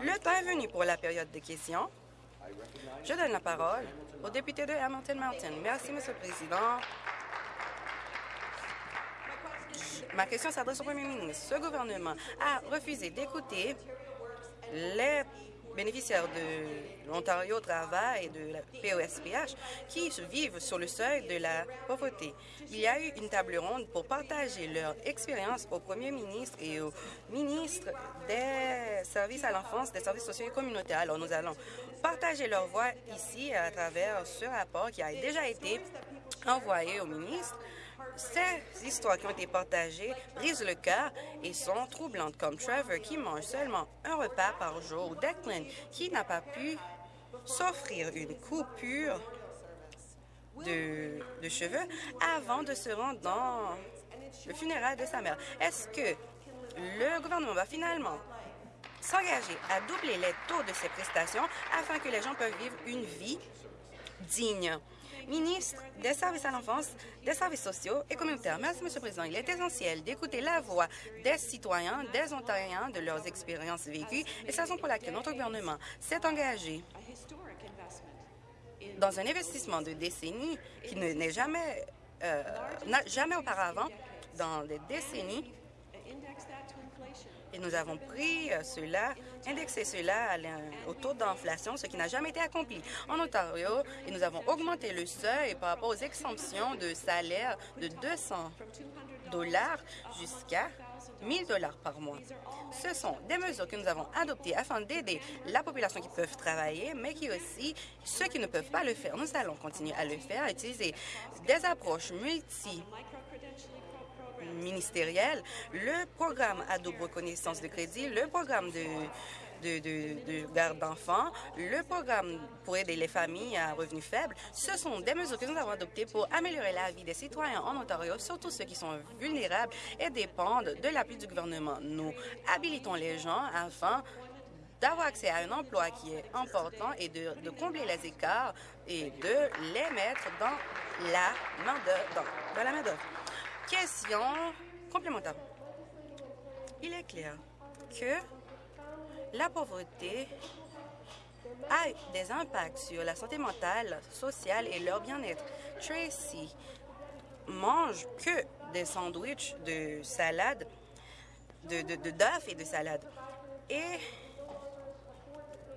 Le temps est venu pour la période de questions. Je donne la parole au député de Hamilton Mountain. Merci, Monsieur le Président. Ma question s'adresse au Premier ministre. Ce gouvernement a refusé d'écouter les bénéficiaires de l'Ontario Travail et de la POSPH qui vivent sur le seuil de la pauvreté. Il y a eu une table ronde pour partager leur expérience au premier ministre et au ministre des services à l'enfance, des services sociaux et communautaires. Alors, nous allons partager leur voix ici à travers ce rapport qui a déjà été envoyé au ministre ces histoires qui ont été partagées brisent le cœur et sont troublantes, comme Trevor qui mange seulement un repas par jour ou Declan qui n'a pas pu s'offrir une coupure de, cheveux avant de se rendre dans le funérail de sa mère. Est-ce que le gouvernement va finalement s'engager à doubler les taux de ces prestations afin que les gens puissent vivre une vie digne? Ministre des services à l'enfance, des services sociaux et communautaires. Merci, Monsieur le Président. Il est essentiel d'écouter la voix des citoyens, des Ontariens, de leurs expériences vécues, et c'est la raison pour laquelle notre gouvernement s'est engagé dans un investissement de décennies qui n'est jamais, euh, jamais auparavant, dans des décennies, et nous avons pris euh, cela, indexé cela au taux d'inflation, ce qui n'a jamais été accompli. En Ontario, et nous avons augmenté le seuil par rapport aux exemptions de salaire de 200 dollars jusqu'à 1000 dollars par mois. Ce sont des mesures que nous avons adoptées afin d'aider la population qui peut travailler, mais qui aussi ceux qui ne peuvent pas le faire. Nous allons continuer à le faire, utiliser des approches multi ministériel, le programme à double reconnaissance de crédit, le programme de, de, de, garde d'enfants, le programme pour aider les familles à revenus faibles, ce sont des mesures que nous avons adoptées pour améliorer la vie des citoyens en Ontario, surtout ceux qui sont vulnérables et dépendent de l'appui du gouvernement. Nous habilitons les gens afin d'avoir accès à un emploi qui est important et de, de combler les écarts et de les mettre dans la main Question complémentaire. Il est clair que la pauvreté a des impacts sur la santé mentale, sociale et leur bien-être. Tracy mange que des sandwichs de salade, de d'œufs et de salade. Et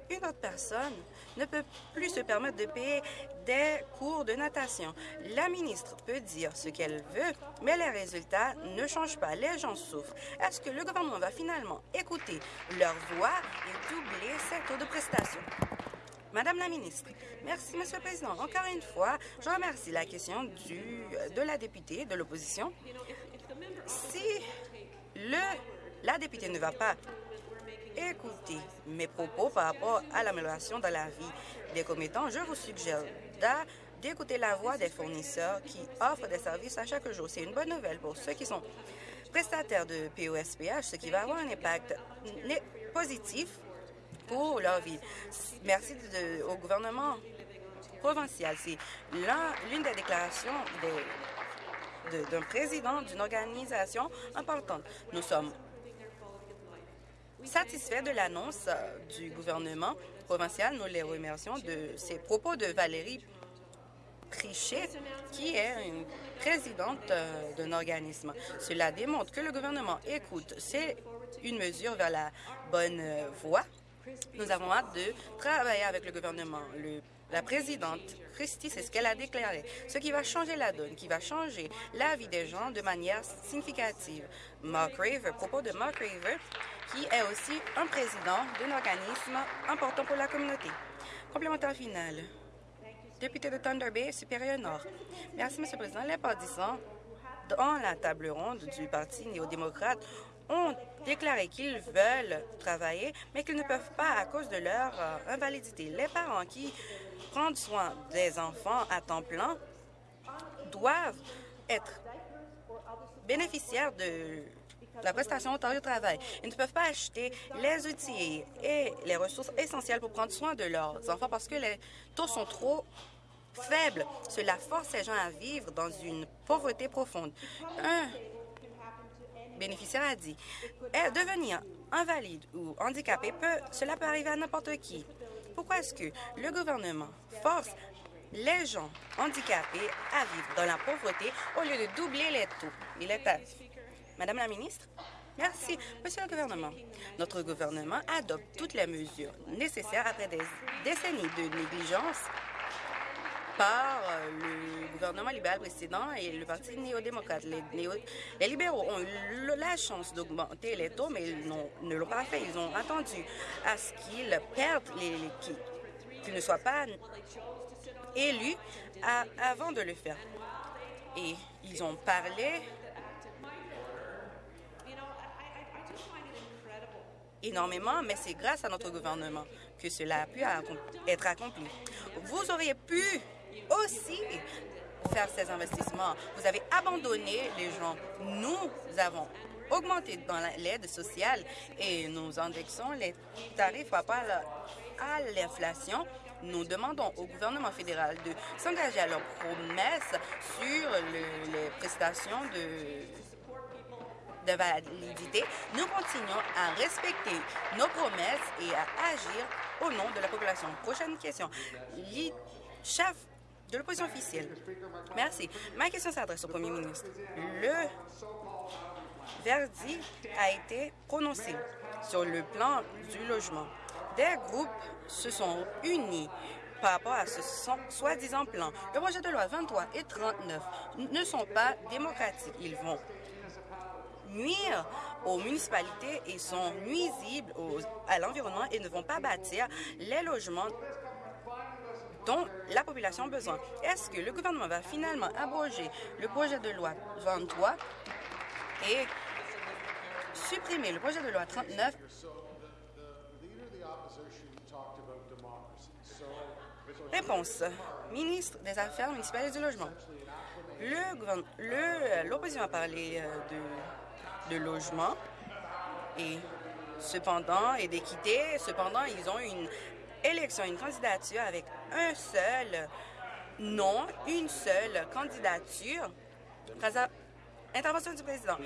une autre personne ne peut plus se permettre de payer des cours de natation. La ministre peut dire ce qu'elle veut, mais les résultats ne changent pas. Les gens souffrent. Est-ce que le gouvernement va finalement écouter leur voix et doubler ces taux de prestations? Madame la ministre, merci, Monsieur le Président. Encore une fois, je remercie la question du, de la députée de l'opposition. Si le, la députée ne va pas écouter mes propos par rapport à l'amélioration de la vie des commettants, je vous suggère d'écouter la voix des fournisseurs qui offrent des services à chaque jour. C'est une bonne nouvelle pour ceux qui sont prestataires de POSPH, ce qui va avoir un impact positif pour leur vie. Merci au gouvernement provincial. C'est l'une des déclarations d'un président d'une organisation importante. Nous sommes satisfaits de l'annonce du gouvernement provincial. Nous les remercions de ces propos de Valérie Trichet, qui est une présidente euh, d'un organisme. Cela démontre que le gouvernement écoute. C'est une mesure vers la bonne euh, voie. Nous avons hâte de travailler avec le gouvernement. La présidente Christie, c'est ce qu'elle a déclaré, ce qui va changer la donne, qui va changer la vie des gens de manière significative. Mark Raver, propos de Mark Raver, qui est aussi un président d'un organisme important pour la communauté. Complémentaire final. Député de Thunder Bay, Supérieur Nord. Merci, M. le Président. Les partisans dans la table ronde du Parti néo-démocrate ont déclaré qu'ils veulent travailler, mais qu'ils ne peuvent pas à cause de leur euh, invalidité. Les parents qui prennent soin des enfants à temps plein doivent être bénéficiaires de la prestation Ontario Travail. Ils ne peuvent pas acheter les outils et les ressources essentielles pour prendre soin de leurs enfants parce que les taux sont trop faibles. Cela force ces gens à vivre dans une pauvreté profonde. Un bénéficiaire a dit, devenir invalide ou handicapé, peut, cela peut arriver à n'importe qui. Pourquoi est-ce que le gouvernement force les gens handicapés à vivre dans la pauvreté au lieu de doubler les taux? Et les taxes? Madame la ministre? Merci. Monsieur le gouvernement, notre gouvernement adopte toutes les mesures nécessaires après des décennies de négligence par euh, le gouvernement libéral précédent et le Parti néo-démocrate. Les, les, libéraux ont eu la chance d'augmenter les taux, mais ils ne l'ont pas fait. Ils ont attendu à ce qu'ils perdent, les, qu'ils ne soient pas élus avant de le faire. Et ils ont parlé énormément, mais c'est grâce à notre gouvernement que cela a pu être accompli. Vous auriez pu aussi faire ces investissements. Vous avez abandonné les gens. Nous avons augmenté dans l'aide sociale et nous indexons les tarifs à l'inflation. Nous demandons au gouvernement fédéral de s'engager à leurs promesses sur les prestations de de validité, nous continuons à respecter nos promesses et à agir au nom de la population. Prochaine question. Chef de l'opposition officielle. Merci. Ma question s'adresse au premier ministre. Le verdict a été prononcé sur le plan du logement. Des groupes se sont unis par rapport à ce soi-disant plan. Le projet de loi 23 et 39 ne sont pas démocratiques. Ils vont nuire aux municipalités et sont nuisibles à l'environnement et ne vont pas bâtir les logements dont la population a besoin. Est-ce que le gouvernement va finalement abroger le projet de loi 23 et supprimer le projet de loi 39 Réponse. Ministre des Affaires municipales et du Logement. L'opposition a parlé euh, de, de logement et cependant et d'équité. Cependant, ils ont une élection, une candidature avec un seul nom, une seule candidature. Intervention du président.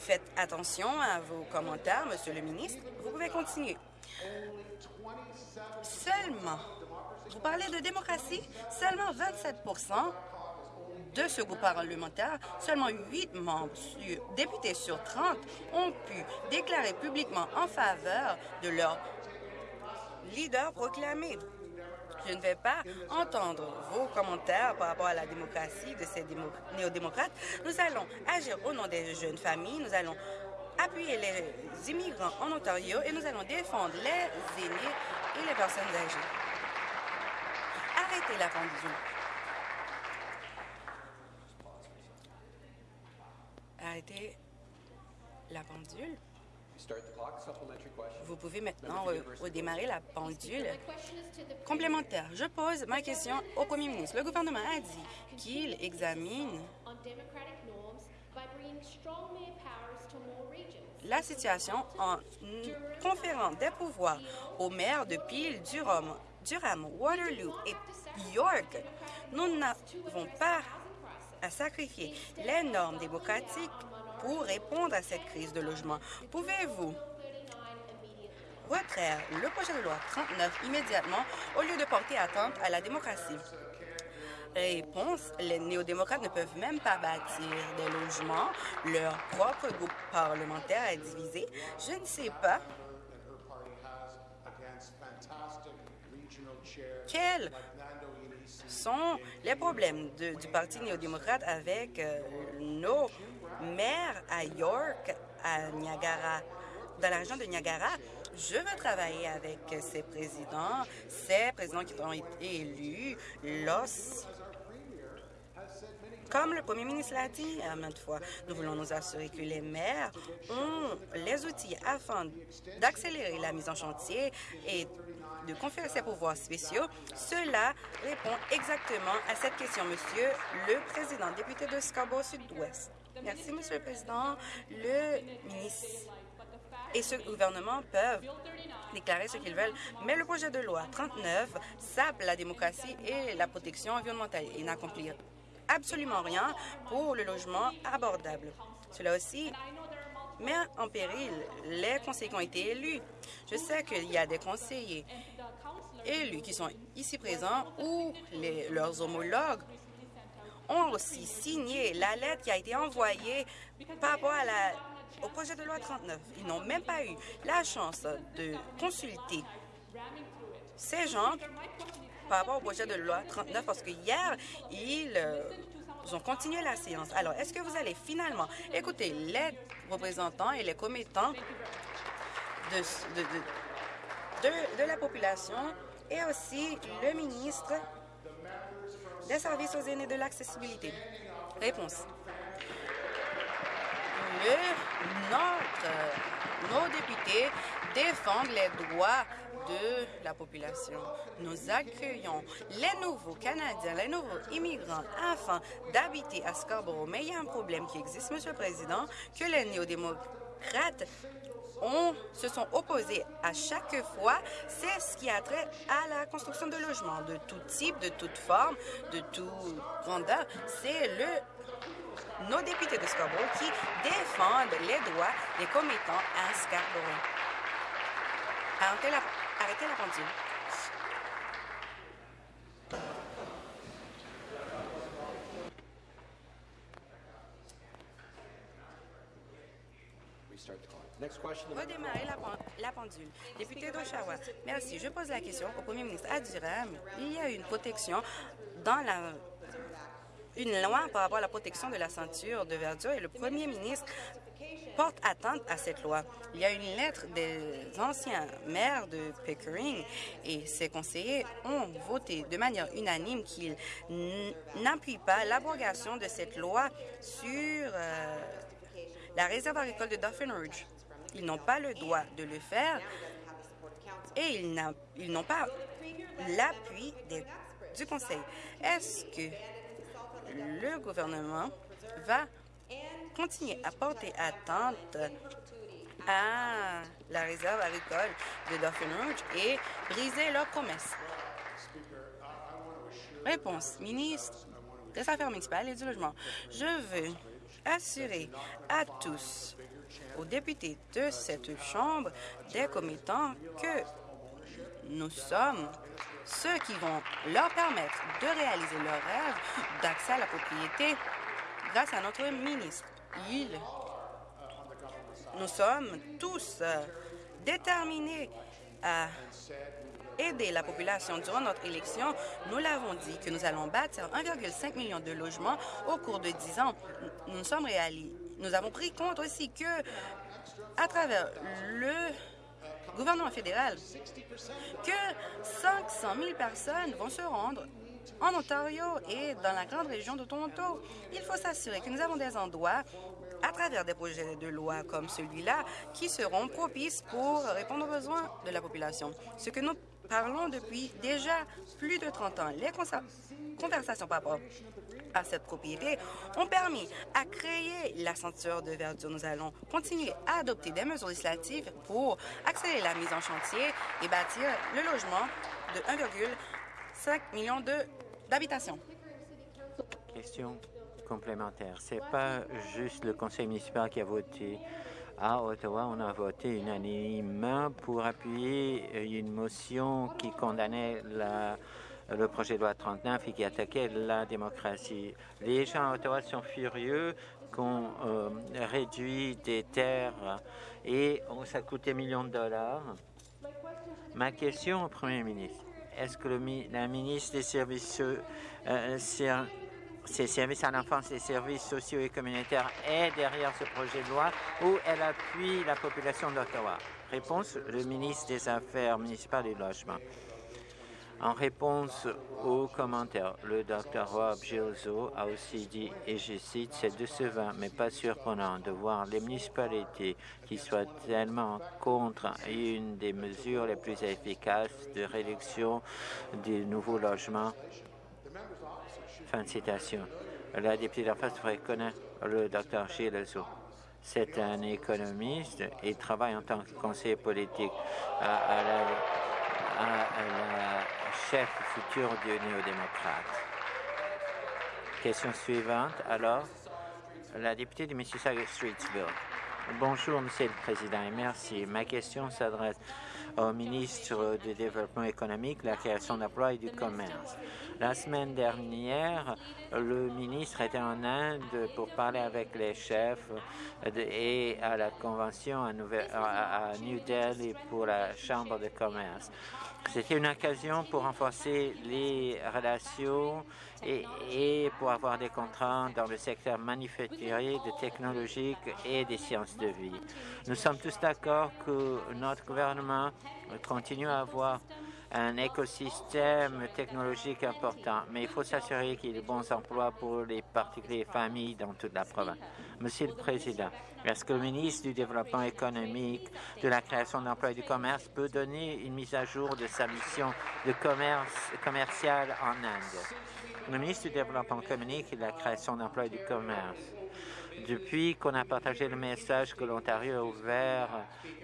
Faites attention à vos commentaires, Monsieur le ministre. Vous pouvez continuer. Seulement, vous parlez de démocratie, seulement 27% de ce groupe parlementaire, seulement 8 membres, députés sur 30, ont pu déclarer publiquement en faveur de leur leader proclamé. Je ne vais pas entendre vos commentaires par rapport à la démocratie de ces néo-démocrates. Nous allons agir au nom des jeunes familles. Nous allons appuyer les immigrants en Ontario et nous allons défendre les aînés et les personnes âgées. Arrêtez la pendule. Arrêtez la pendule. Vous pouvez maintenant redémarrer la pendule complémentaire. Je pose ma question au premier ministre. Le gouvernement a dit qu'il examine la situation en conférant des pouvoirs aux maires de Peel, Durham, Durham, Waterloo et York. Nous n'avons pas à sacrifier les normes démocratiques pour répondre à cette crise de logement. Pouvez-vous retraire le projet de loi 39 immédiatement au lieu de porter atteinte à la démocratie? Réponse, les néo-démocrates ne peuvent même pas bâtir des logements. Leur propre groupe parlementaire est divisé. Je ne sais pas quels sont les problèmes du Parti néo-démocrate avec euh, nos maire à York, à Niagara, dans la région de Niagara, je veux travailler avec ces présidents, ces présidents qui ont été élus, los comme le premier ministre l'a dit à maintes fois, nous voulons nous assurer que les maires ont les outils afin d'accélérer la mise en chantier et de conférer ses pouvoirs spéciaux. Cela répond exactement à cette question, Monsieur le Président, député de Scarborough Sud-Ouest. Merci, Monsieur le Président. Le ministre et ce gouvernement peuvent déclarer ce qu'ils veulent, mais le projet de loi 39 sape la démocratie et la protection environnementale et n'accomplit absolument rien pour le logement abordable. Cela aussi met en péril les conseillers qui ont été élus. Je sais qu'il y a des conseillers élus qui sont ici présents ou leurs homologues ont aussi signé la lettre qui a été envoyée par rapport à la, au projet de loi 39. Ils n'ont même pas eu la chance de consulter ces gens par rapport au projet de loi 39 parce que hier, ils euh, ont continué la séance. Alors, est-ce que vous allez finalement écouter les représentants et les commettants de, de la population et aussi le ministre des services aux aînés de l'accessibilité? Réponse. Nos députés défendent les droits de la population. Nous accueillons les nouveaux Canadiens, les nouveaux immigrants afin d'habiter à Scarborough. Mais il y a un problème qui existe, Monsieur le Président, que les néo-démocrates se sont opposés à chaque fois, c'est ce qui a trait à la construction de logements de tout type, de toute forme, de tout grandeur. C'est le nos députés de Scarborough qui défendent les droits des commettants à Scarborough. Arrêtez la, arrêtez la pendule. Redémarrer la, la, pendule. Député d'Oshawa, merci. Je pose la question au premier ministre Aduram. Il y a une protection dans la une loi par rapport à la protection de la ceinture de verdure et le premier ministre porte atteinte à cette loi. Il y a une lettre des anciens maires de Pickering et ses conseillers ont voté de manière unanime qu'ils n'appuient pas l'abrogation de cette loi sur euh, la réserve agricole de Dauphin Ridge. Ils n'ont pas le droit de le faire et ils n'ont pas l'appui du Conseil. Est-ce que le gouvernement va continuer à porter attente à la réserve agricole de Dauphin Rouge et briser leurs promesses? Réponse, ministre des Affaires municipales et du Logement. Je veux assurer à tous, aux députés de cette Chambre, des commettants, que nous sommes ceux qui vont leur permettre de réaliser leur rêve d'accès à la propriété grâce à notre ministre. Nous sommes tous euh, déterminés à aider la population durant notre élection. Nous l'avons dit que nous allons bâtir 1,5 million de logements au cours de 10 ans. Nous sommes réalisés. Nous avons pris compte aussi que, à travers le gouvernement fédéral que 500 000 personnes vont se rendre en Ontario et dans la grande région de Toronto. Il faut s'assurer que nous avons des endroits à travers des projets de loi comme celui-là qui seront propices pour répondre aux besoins de la population. Ce que nous parlons depuis déjà plus de 30 ans. Les conversations par rapport à cette propriété ont permis à créer la ceinture de verdure. Nous allons continuer à adopter des mesures législatives pour accélérer la mise en chantier et bâtir le logement de 1,5 million d'habitations. Question complémentaire. C'est pas juste le conseil municipal qui a voté. À Ottawa, on a voté unanimement pour appuyer une motion qui condamnait la le projet de loi 39 et qui attaquait la démocratie. Les gens à Ottawa sont furieux qu'on euh, réduit des terres et ça coûte des millions de dollars. Ma question au Premier ministre, est-ce que la ministre des services, euh, ses services à l'enfance et services sociaux et communautaires est derrière ce projet de loi ou elle appuie la population d'Ottawa? Réponse, le ministre des Affaires municipales et du Logement. En réponse aux commentaires, le Dr Rob Gilzo a aussi dit, et je cite, « C'est décevant, mais pas surprenant de voir les municipalités qui soient tellement contre une des mesures les plus efficaces de réduction des nouveaux logements. » Fin de citation. La députée d'en face devrait connaître le Dr Gilzo. C'est un économiste et travaille en tant que conseiller politique à, la, chef futur du néo-démocrate. Question suivante, alors, la députée de Mississauga Streetsville. Bonjour, Monsieur le Président, et merci. Ma question s'adresse au ministre du Développement économique, la création d'emplois et du commerce. La semaine dernière, le ministre était en Inde pour parler avec les chefs et à la convention à, New Delhi pour la Chambre de commerce. C'était une occasion pour renforcer les relations et, et, pour avoir des contrats dans le secteur manufacturier, de technologique et des sciences de vie. Nous sommes tous d'accord que notre gouvernement continue à avoir un écosystème technologique important, mais il faut s'assurer qu'il y ait de bons emplois pour les particuliers familles dans toute la province. Monsieur le Président, est-ce que le ministre du Développement économique, de la création d'emplois et du commerce peut donner une mise à jour de sa mission de commerce commercial en Inde? Le ministre du Développement économique et de la création d'emplois et du commerce depuis qu'on a partagé le message que l'Ontario a ouvert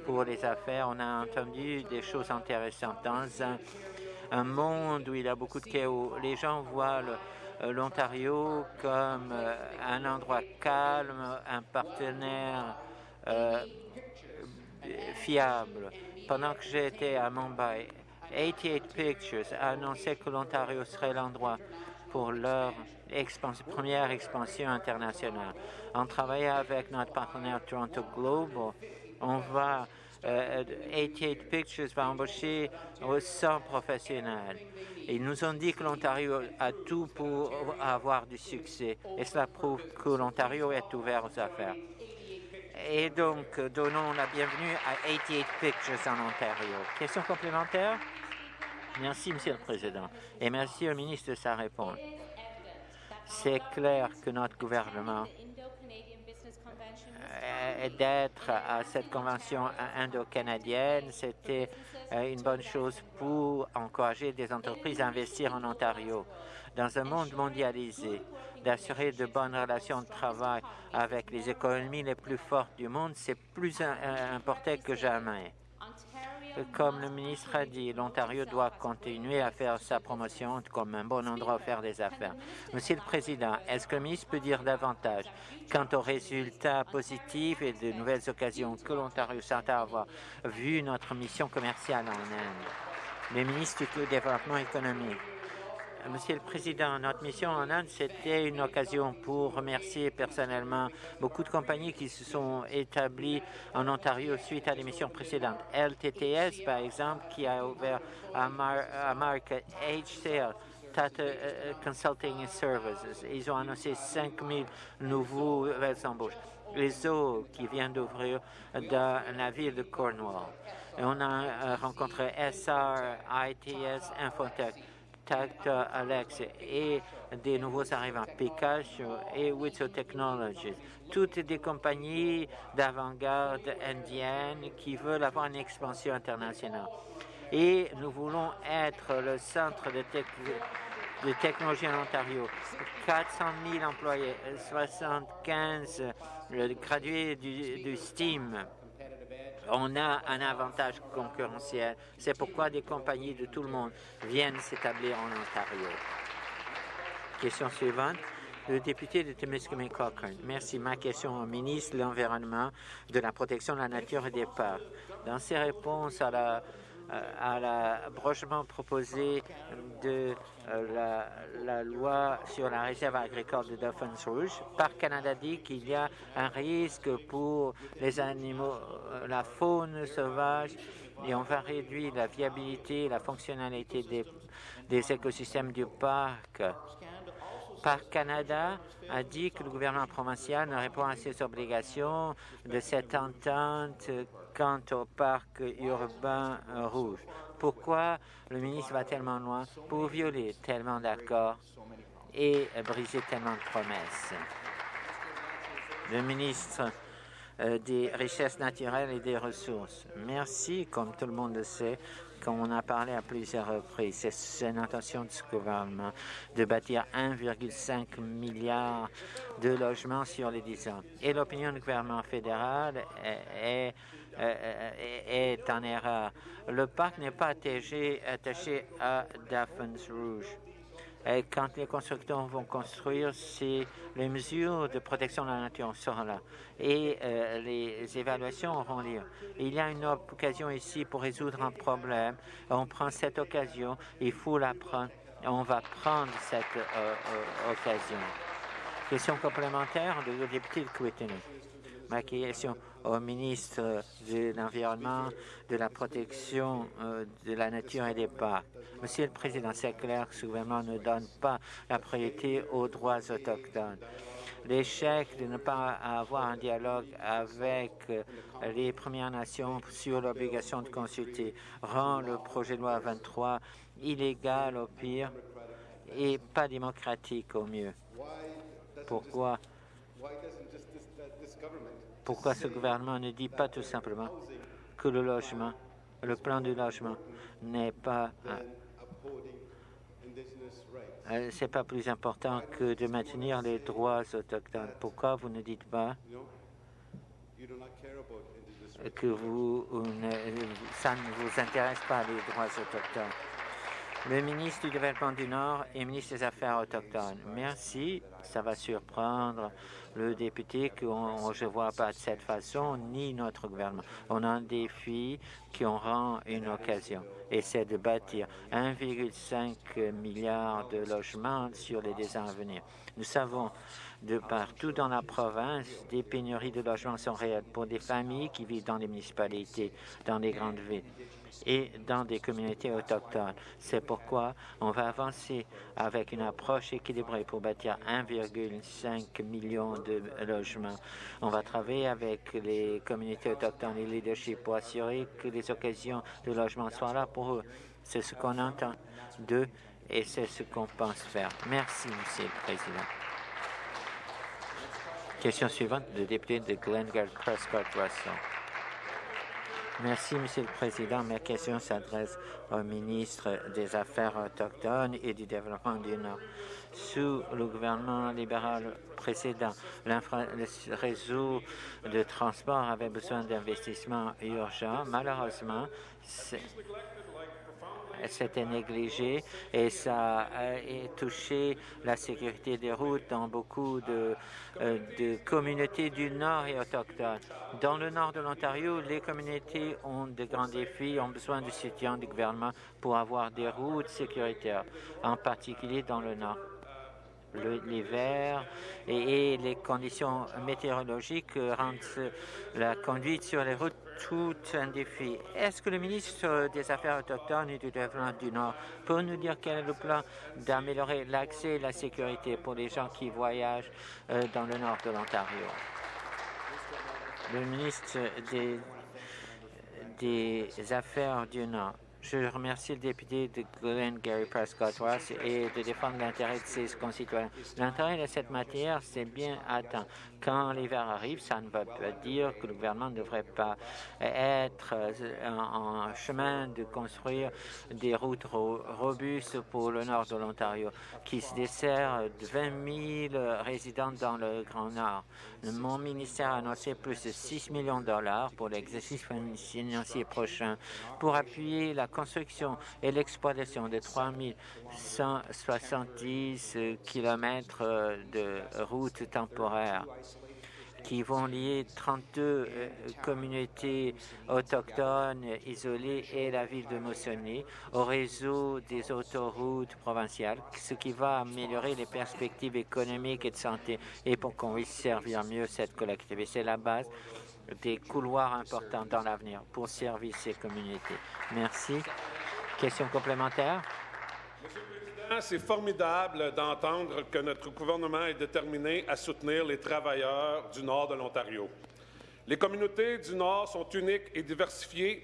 pour les affaires, on a entendu des choses intéressantes. Dans un, monde où il y a beaucoup de chaos, les gens voient euh, l'Ontario comme euh, un endroit calme, un partenaire euh, fiable. Pendant que j'étais à Mumbai, 88 Pictures a annoncé que l'Ontario serait l'endroit pour leur première expansion internationale. En travaillant avec notre partenaire Toronto Global, on va 88 euh, Pictures va embaucher 100 professionnels. Ils nous ont dit que l'Ontario a tout pour avoir du succès et cela prouve que l'Ontario est ouvert aux affaires. Et donc, donnons la bienvenue à 88 Pictures en Ontario. Question complémentaire? Merci, Monsieur le Président. Et merci au ministre de sa réponse. C'est clair que notre gouvernement d'être à cette convention indo-canadienne, c'était euh, une bonne chose pour encourager des entreprises à investir en Ontario. Dans un monde mondialisé, d'assurer de bonnes relations de travail avec les économies les plus fortes du monde, c'est plus important que jamais. Comme le ministre a dit, l'Ontario doit continuer à faire sa promotion comme un bon endroit où faire des affaires. Monsieur le Président, est-ce que le ministre peut dire davantage quant aux résultats positifs et de nouvelles occasions que l'Ontario s'attend à avoir vu notre mission commerciale en Inde? Le ministre du Développement économique Monsieur le Président, notre mission en Inde, c'était une occasion pour remercier personnellement beaucoup de compagnies qui se sont établies en Ontario suite à l'émission précédente. LTTS, par exemple, qui a ouvert à, Mark HCL, Tata euh, euh, Consulting Services. Ils ont annoncé 5 000 nouveaux embauches. Les eaux qui viennent d'ouvrir dans la ville de Cornwall. On a euh, rencontré SR, ITS, Infotech. Alex et des nouveaux arrivants, Picasso et Witso Technologies. Toutes des compagnies d'avant-garde indiennes qui veulent avoir une expansion internationale. Et nous voulons être le centre de, technologie en Ontario. 400 000 employés, 75 gradués du, du STEAM on a un avantage concurrentiel. C'est pourquoi des compagnies de tout le monde viennent s'établir en Ontario. Question suivante. Le député de Temiskaming Cochrane. Merci. Ma question au ministre de l'Environnement, de la protection de la nature et des parcs. Dans ses réponses à la à l'abrochement proposé de euh, la, loi sur la réserve agricole de Dauphins Rouge. Par Canada dit qu'il y a un risque pour les animaux, euh, la faune sauvage, et on va réduire la viabilité et la fonctionnalité des, des écosystèmes du parc. Parc Canada a dit que le gouvernement provincial ne répond à ses obligations de cette entente quant au parc urbain rouge. Pourquoi le ministre va tellement loin pour violer tellement d'accords et briser tellement de promesses? Le ministre euh, des Richesses naturelles et des ressources. Merci, comme tout le monde le sait, comme on a parlé à plusieurs reprises, c'est l'intention de ce gouvernement de bâtir 1,5 milliard de logements sur les 10 ans. Et l'opinion du gouvernement fédéral est, est, en erreur. Le parc n'est pas attaché, à Daphne's Rouge. Et quand les constructeurs vont construire, c'est les mesures de protection de la nature seront là et euh, les évaluations auront lieu. Il y a une occasion ici pour résoudre un problème. On prend cette occasion, il faut la prendre. On va prendre cette euh, euh, occasion. Question complémentaire de député de Kootenay. Ma question au ministre de l'Environnement, de la protection euh, de la nature et des parcs. Monsieur le Président, c'est clair que ce gouvernement ne donne pas la priorité aux droits autochtones. L'échec de ne pas avoir un dialogue avec euh, les Premières Nations sur l'obligation de consulter rend le projet de loi 23 illégal au pire et pas démocratique au mieux. Pourquoi? Pourquoi ce gouvernement ne dit pas tout simplement que le logement, le plan du logement n'est pas euh, euh, c'est pas plus important que de maintenir les droits autochtones. Pourquoi vous ne dites pas que vous, ça ne vous intéresse pas les droits autochtones? Le ministre du Développement du Nord et ministre des Affaires autochtones. Merci. Ça va surprendre le député que je ne vois pas de cette façon, ni notre gouvernement. On a un défi qui rend une occasion, et c'est de bâtir 1,5 milliard de logements sur les deux ans à venir. Nous savons de partout dans la province, des pénuries de logements sont réelles pour des familles qui vivent dans les municipalités, dans les grandes villes et dans des communautés autochtones. C'est pourquoi on va avancer avec une approche équilibrée pour bâtir 1,5 million de logements. On va travailler avec les communautés autochtones et les leadership pour assurer que les occasions de logement soient là pour eux. C'est ce qu'on entend d'eux et c'est ce qu'on pense faire. Merci, Monsieur le Président. Question suivante, le député de Glengarry Prescott Russell. Merci, Monsieur le Président. Ma question s'adresse au ministre des Affaires autochtones et du Développement du Nord. Sous le gouvernement libéral précédent, le réseau de transport avait besoin d'investissements urgents. Malheureusement, c'était négligé et ça a touché la sécurité des routes dans beaucoup de, euh, de communautés du Nord et autochtones. Dans le nord de l'Ontario, les communautés ont de grands défis, ont besoin du soutien du gouvernement pour avoir des routes sécuritaires, en particulier dans le nord l'hiver et, les conditions météorologiques rendent la conduite sur les routes tout un défi. Est-ce que le ministre des Affaires autochtones et du Développement du Nord peut nous dire quel est le plan d'améliorer l'accès et la sécurité pour les gens qui voyagent euh, dans le nord de l'Ontario? Le ministre des, Affaires du Nord. Je remercie le député de Glen Gary Prescott Ross et de défendre l'intérêt de ses concitoyens. L'intérêt de cette matière, c'est bien atteint. Quand l'hiver arrive, ça ne veut pas dire que le gouvernement ne devrait pas être en chemin de construire des routes robustes pour le nord de l'Ontario, qui se dessert de 20 000 résidents dans le Grand Nord. Mon ministère a annoncé plus de 6 millions de dollars pour l'exercice financier prochain pour appuyer la construction et l'exploitation de 3170 kilomètres de routes temporaires qui vont lier 32 euh, communautés autochtones isolées et la ville de Mossonny au réseau des autoroutes provinciales, ce qui va améliorer les perspectives économiques et de santé et pour qu'on puisse servir mieux cette collectivité. C'est la base des couloirs importants dans l'avenir pour servir ces communautés. Merci. Question complémentaire? C'est formidable d'entendre que notre gouvernement est déterminé à soutenir les travailleurs du nord de l'Ontario. Les communautés du nord sont uniques et diversifiées,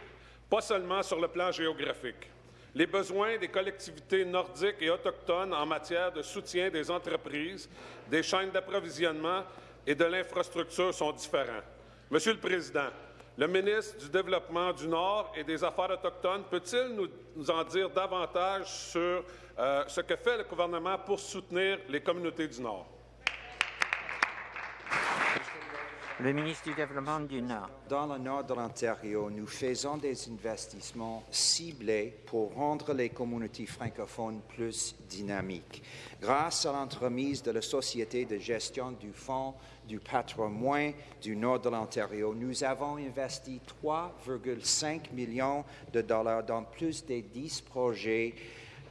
pas seulement sur le plan géographique. Les besoins des collectivités nordiques et autochtones en matière de soutien des entreprises, des chaînes d'approvisionnement et de l'infrastructure sont différents. Monsieur le Président, le ministre du Développement du Nord et des Affaires autochtones peut-il nous, en dire davantage sur euh, ce que fait le gouvernement pour soutenir les communautés du Nord? Le ministre du Développement du Nord. Dans le nord de l'Ontario, nous faisons des investissements ciblés pour rendre les communautés francophones plus dynamiques. Grâce à l'entremise de la Société de gestion du Fonds du patrimoine du nord de l'Ontario, nous avons investi 3,5 millions de dollars dans plus de 10 projets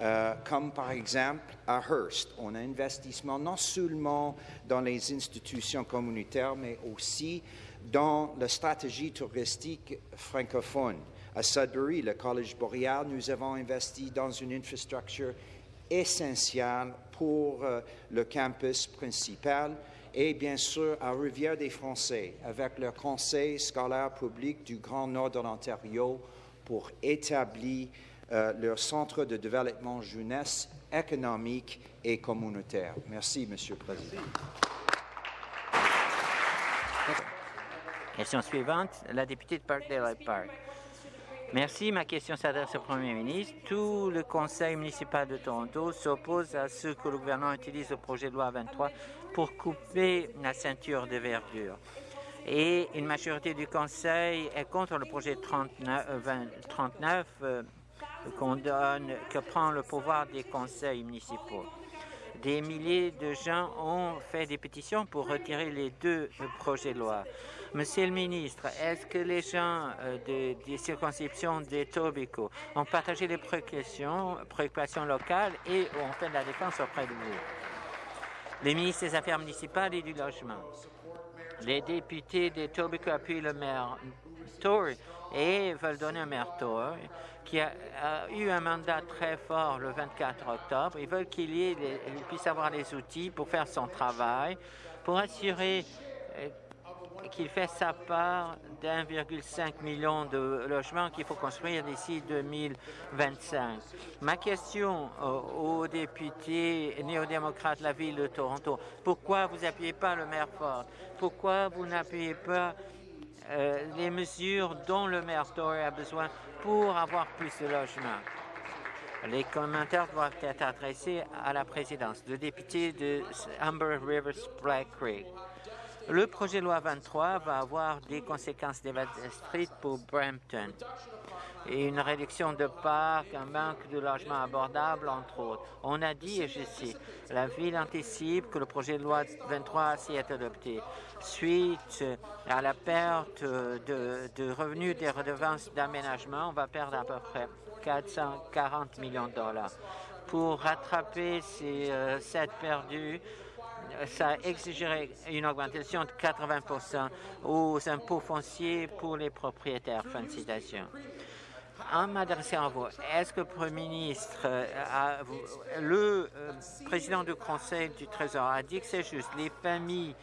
euh, comme par exemple à Hearst. On a investissement non seulement dans les institutions communautaires, mais aussi dans la stratégie touristique francophone. À Sudbury, le Collège boréal, nous avons investi dans une infrastructure essentielle pour euh, le campus principal et bien sûr à Rivière-des-Français avec le Conseil scolaire public du Grand Nord de l'Ontario pour établir euh, leur centre de développement jeunesse économique et communautaire. Merci, Monsieur le Président. Question suivante, la députée de Parkdale Park. Merci. Ma question s'adresse au Premier ministre. Tout le Conseil municipal de Toronto s'oppose à ce que le gouvernement utilise le projet de loi 23 pour couper la ceinture de verdure. Et une majorité du Conseil est contre le projet 39, 39 qu'on donne, que prend le pouvoir des conseils municipaux. Des milliers de gens ont fait des pétitions pour retirer les deux projets de loi. Monsieur le ministre, est-ce que les gens euh, des circonscriptions des Tobico ont partagé les préoccupations, préoccupations locales et ont fait de la défense auprès de vous? Les ministres des Affaires municipales et du Logement. Les députés des Tobico appuient le maire Tory et veulent donner un maire Tory qui a, eu un mandat très fort le 24 octobre. Ils veulent qu'il puisse avoir les outils pour faire son travail, pour assurer euh, qu'il fait sa part d'1,5 million de logements qu'il faut construire d'ici 2025. Ma question aux députés néo-démocrates de la ville de Toronto, pourquoi vous n'appuyez pas le maire Ford? Pourquoi vous n'appuyez pas euh, les mesures dont le maire Tory a besoin pour avoir plus de logements? Les commentaires doivent être adressés à la présidence. Le député de Amber Rivers Black Creek. Le projet de loi 23 va avoir des conséquences dévastatrices pour Brampton et une réduction de parcs, un manque de logements abordables, entre autres. On a dit, et je cite, la ville anticipe que le projet de loi 23 s'y est adopté. Suite à la perte de, revenus des redevances d'aménagement, on va perdre à peu près 440 millions de dollars. Pour rattraper ces euh, perdus, ça exigerait une augmentation de 80% aux impôts fonciers pour les propriétaires. Fin de citation en m'adressant à vous, est-ce que le Premier ministre, euh, le euh, président du Conseil du Trésor a dit que c'est juste, les familles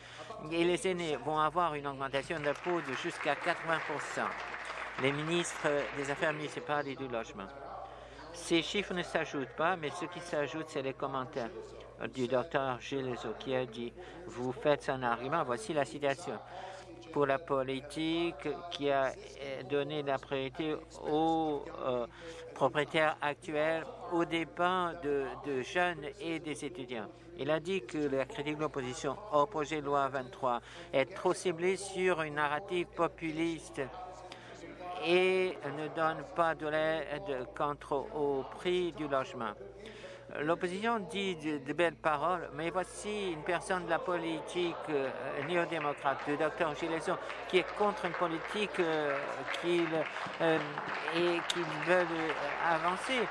et les aînés vont avoir une augmentation d'impôts de jusqu'à 80% les ministres des Affaires municipales et du logement. Ces chiffres ne s'ajoutent pas, mais ce qui s'ajoute, c'est les commentaires du docteur Gilles qui a dit « Vous faites un argument, voici la citation pour la politique qui a euh, donné la priorité aux euh, propriétaires actuels aux dépens de, de, jeunes et des étudiants. Il a dit que la critique de l'opposition au projet de loi 23 est trop ciblée sur une narrative populiste et ne donne pas de l'aide contre au prix du logement. L'opposition dit de, belles paroles, mais voici une personne de la politique euh, néo-démocrate, le docteur Gileson, qui est contre une politique euh, qu'il euh, et qu'il veut avancer.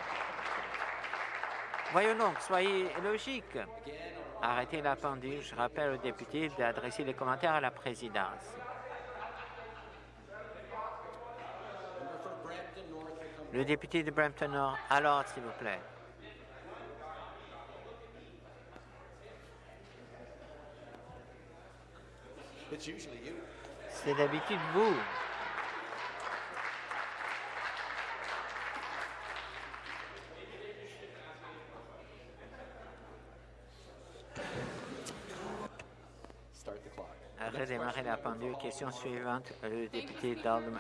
Voyons donc, soyez logiques. Arrêtez la pendule. Je rappelle aux députés d'adresser les commentaires à la présidence. Le député de Brampton Nord, alors, s'il vous plaît. C'est d'habitude vous. Redémarrer la pendule. Question suivante, le député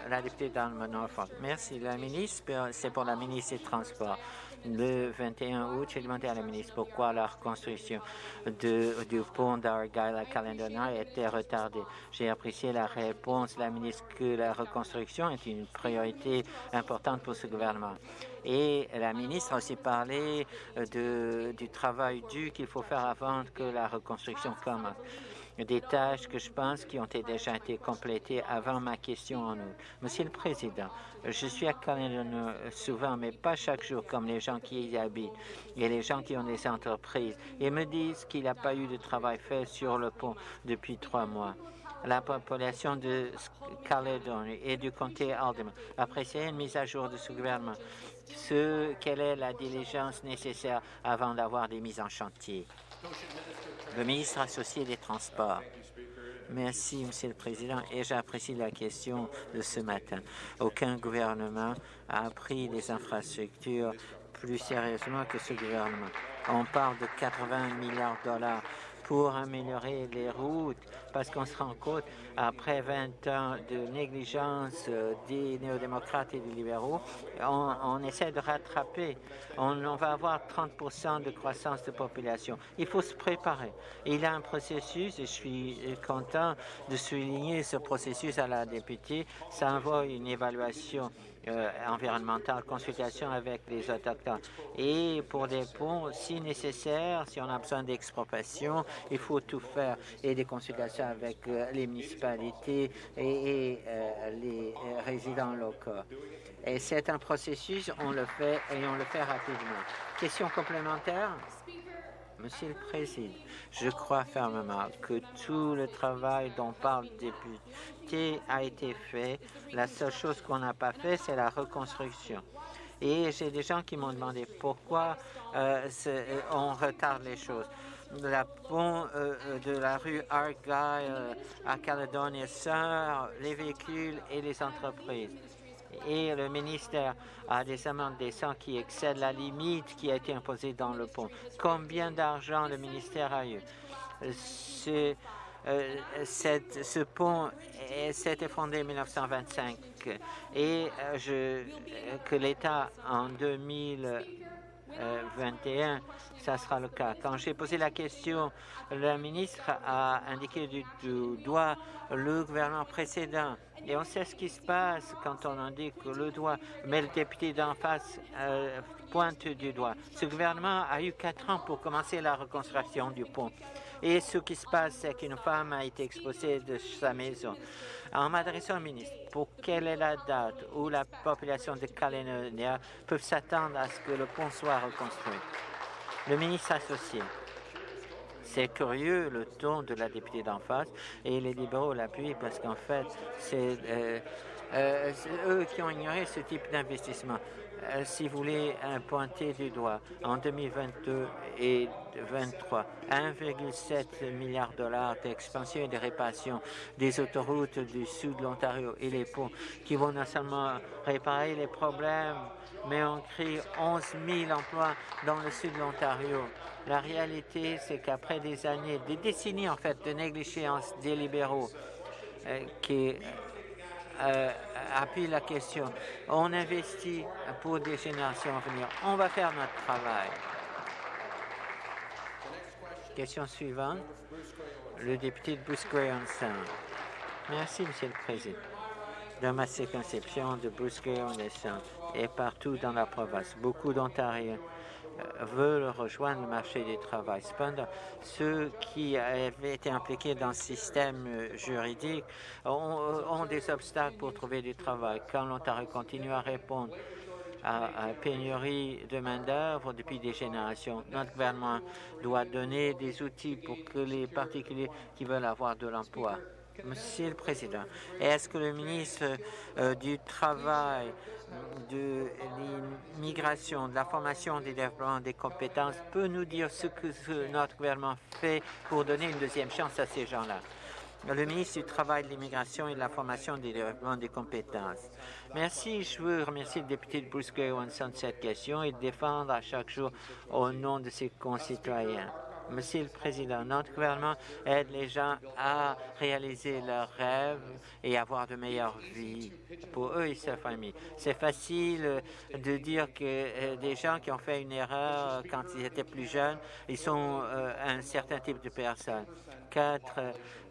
la députée d'Alma Norfolk. Merci. La ministre, c'est pour la ministre des Transports. Le 21 août, j'ai demandé à la ministre pourquoi la reconstruction du pont d'Argyle à Calendona a été retardée. J'ai apprécié la réponse de la ministre que la reconstruction est une priorité importante pour ce gouvernement. Et la ministre a aussi parlé de, du travail dû qu'il faut faire avant que la reconstruction commence des tâches que je pense qui ont déjà été complétées avant ma question en août. Monsieur le Président, je suis à Caledon souvent, mais pas chaque jour, comme les gens qui y habitent et les gens qui ont des entreprises, et me disent qu'il n'y a pas eu de travail fait sur le pont depuis trois mois la population de Caledon et du comté Alderman apprécie une mise à jour de ce gouvernement. Ce, quelle est la diligence nécessaire avant d'avoir des mises en chantier? Le ministre associé des Transports. Merci, Monsieur le Président, et j'apprécie la question de ce matin. Aucun gouvernement a pris les infrastructures plus sérieusement que ce gouvernement. On parle de 80 milliards de dollars pour améliorer les routes, parce qu'on se rend compte, après 20 ans de négligence euh, des néo-démocrates et des libéraux, on, essaie de rattraper. On, va avoir 30 de croissance de population. Il faut se préparer. Il y a un processus, et je suis content de souligner ce processus à la députée. Ça envoie une évaluation euh, environnementale, consultation avec les autochtones. Et pour des ponts, si nécessaire, si on a besoin d'expropriation, il faut tout faire et des consultations avec euh, les municipalités et, euh, les résidents locaux. Et c'est un processus, on le fait et on le fait rapidement. Question complémentaire? Monsieur le Président, je crois fermement que tout le travail dont parle le député a été fait. La seule chose qu'on n'a pas fait, c'est la reconstruction. Et j'ai des gens qui m'ont demandé pourquoi euh, euh, on retarde les choses. La pont euh, de la rue Argyle à Caledonia sœur les véhicules et les entreprises et le ministère a des amendes décentes qui excèdent la limite qui a été imposée dans le pont. Combien d'argent le ministère a eu? Ce, euh, pont s'est effondré en 1925 et euh, je, que l'État en 2021, ça sera le cas. Quand j'ai posé la question, le ministre a indiqué du doigt le gouvernement précédent et on sait ce qui se passe quand on indique le doigt, mais le député d'en face euh, pointe du doigt. Ce gouvernement a eu quatre ans pour commencer la reconstruction du pont. Et ce qui se passe, c'est qu'une femme a été exposée de sa maison. En m'adressant au ministre, pour quelle est la date où la population de Calédonia peut s'attendre à ce que le pont soit reconstruit? Le ministre associé. C'est curieux le ton de la députée d'en face et les libéraux l'appuient parce qu'en fait, c'est euh, euh, eux qui ont ignoré ce type d'investissement. Euh, si vous voulez pointer du doigt, en 2022 et 2023, 1,7 milliard de dollars d'expansion et de réparation des autoroutes du sud de l'Ontario et les ponts qui vont non seulement réparer les problèmes, mais on crée 11 000 emplois dans le sud de l'Ontario. La réalité, c'est qu'après des années, des décennies en fait, de négligence des libéraux euh, qui euh, appuient la question, on investit pour des générations à venir. On va faire notre travail. Question suivante, le député de Bruce Gray Merci, Monsieur le Président. Dans ma circonscription de Bruce Gray et partout dans la province, beaucoup d'Ontariens veulent rejoindre le marché du travail. Cependant, ceux qui avaient été impliqués dans le système juridique ont, des obstacles pour trouver du travail. Quand l'Ontario continue à répondre à, à pénurie de main-d'œuvre depuis des générations. Notre gouvernement doit donner des outils pour que les particuliers qui veulent avoir de l'emploi Monsieur le Président, est-ce que le ministre euh, du Travail, de l'immigration, de la formation, des développement des compétences peut nous dire ce que notre gouvernement fait pour donner une deuxième chance à ces gens-là? Le ministre du Travail, de l'immigration et de la formation des développements des compétences. Merci. Je veux remercier le député de Bruce Gray de cette question et de défendre à chaque jour au nom de ses concitoyens. Monsieur le Président, notre gouvernement aide les gens à réaliser leurs rêves et avoir de meilleures vies pour eux et leur famille. C'est facile de dire que euh, des gens qui ont fait une erreur quand ils étaient plus jeunes, ils sont euh, un certain type de personnes. Quatre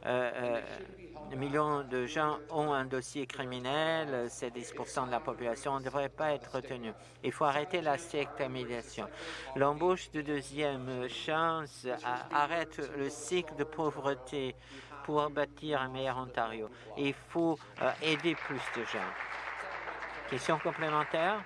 euh, millions de gens ont un dossier criminel, c'est 10% de la population, ne devrait pas être retenu. Il faut arrêter la sectorisation. L'embauche de deuxième chance arrête le cycle de pauvreté pour bâtir un meilleur Ontario. Il faut euh, aider plus de gens. Question complémentaire?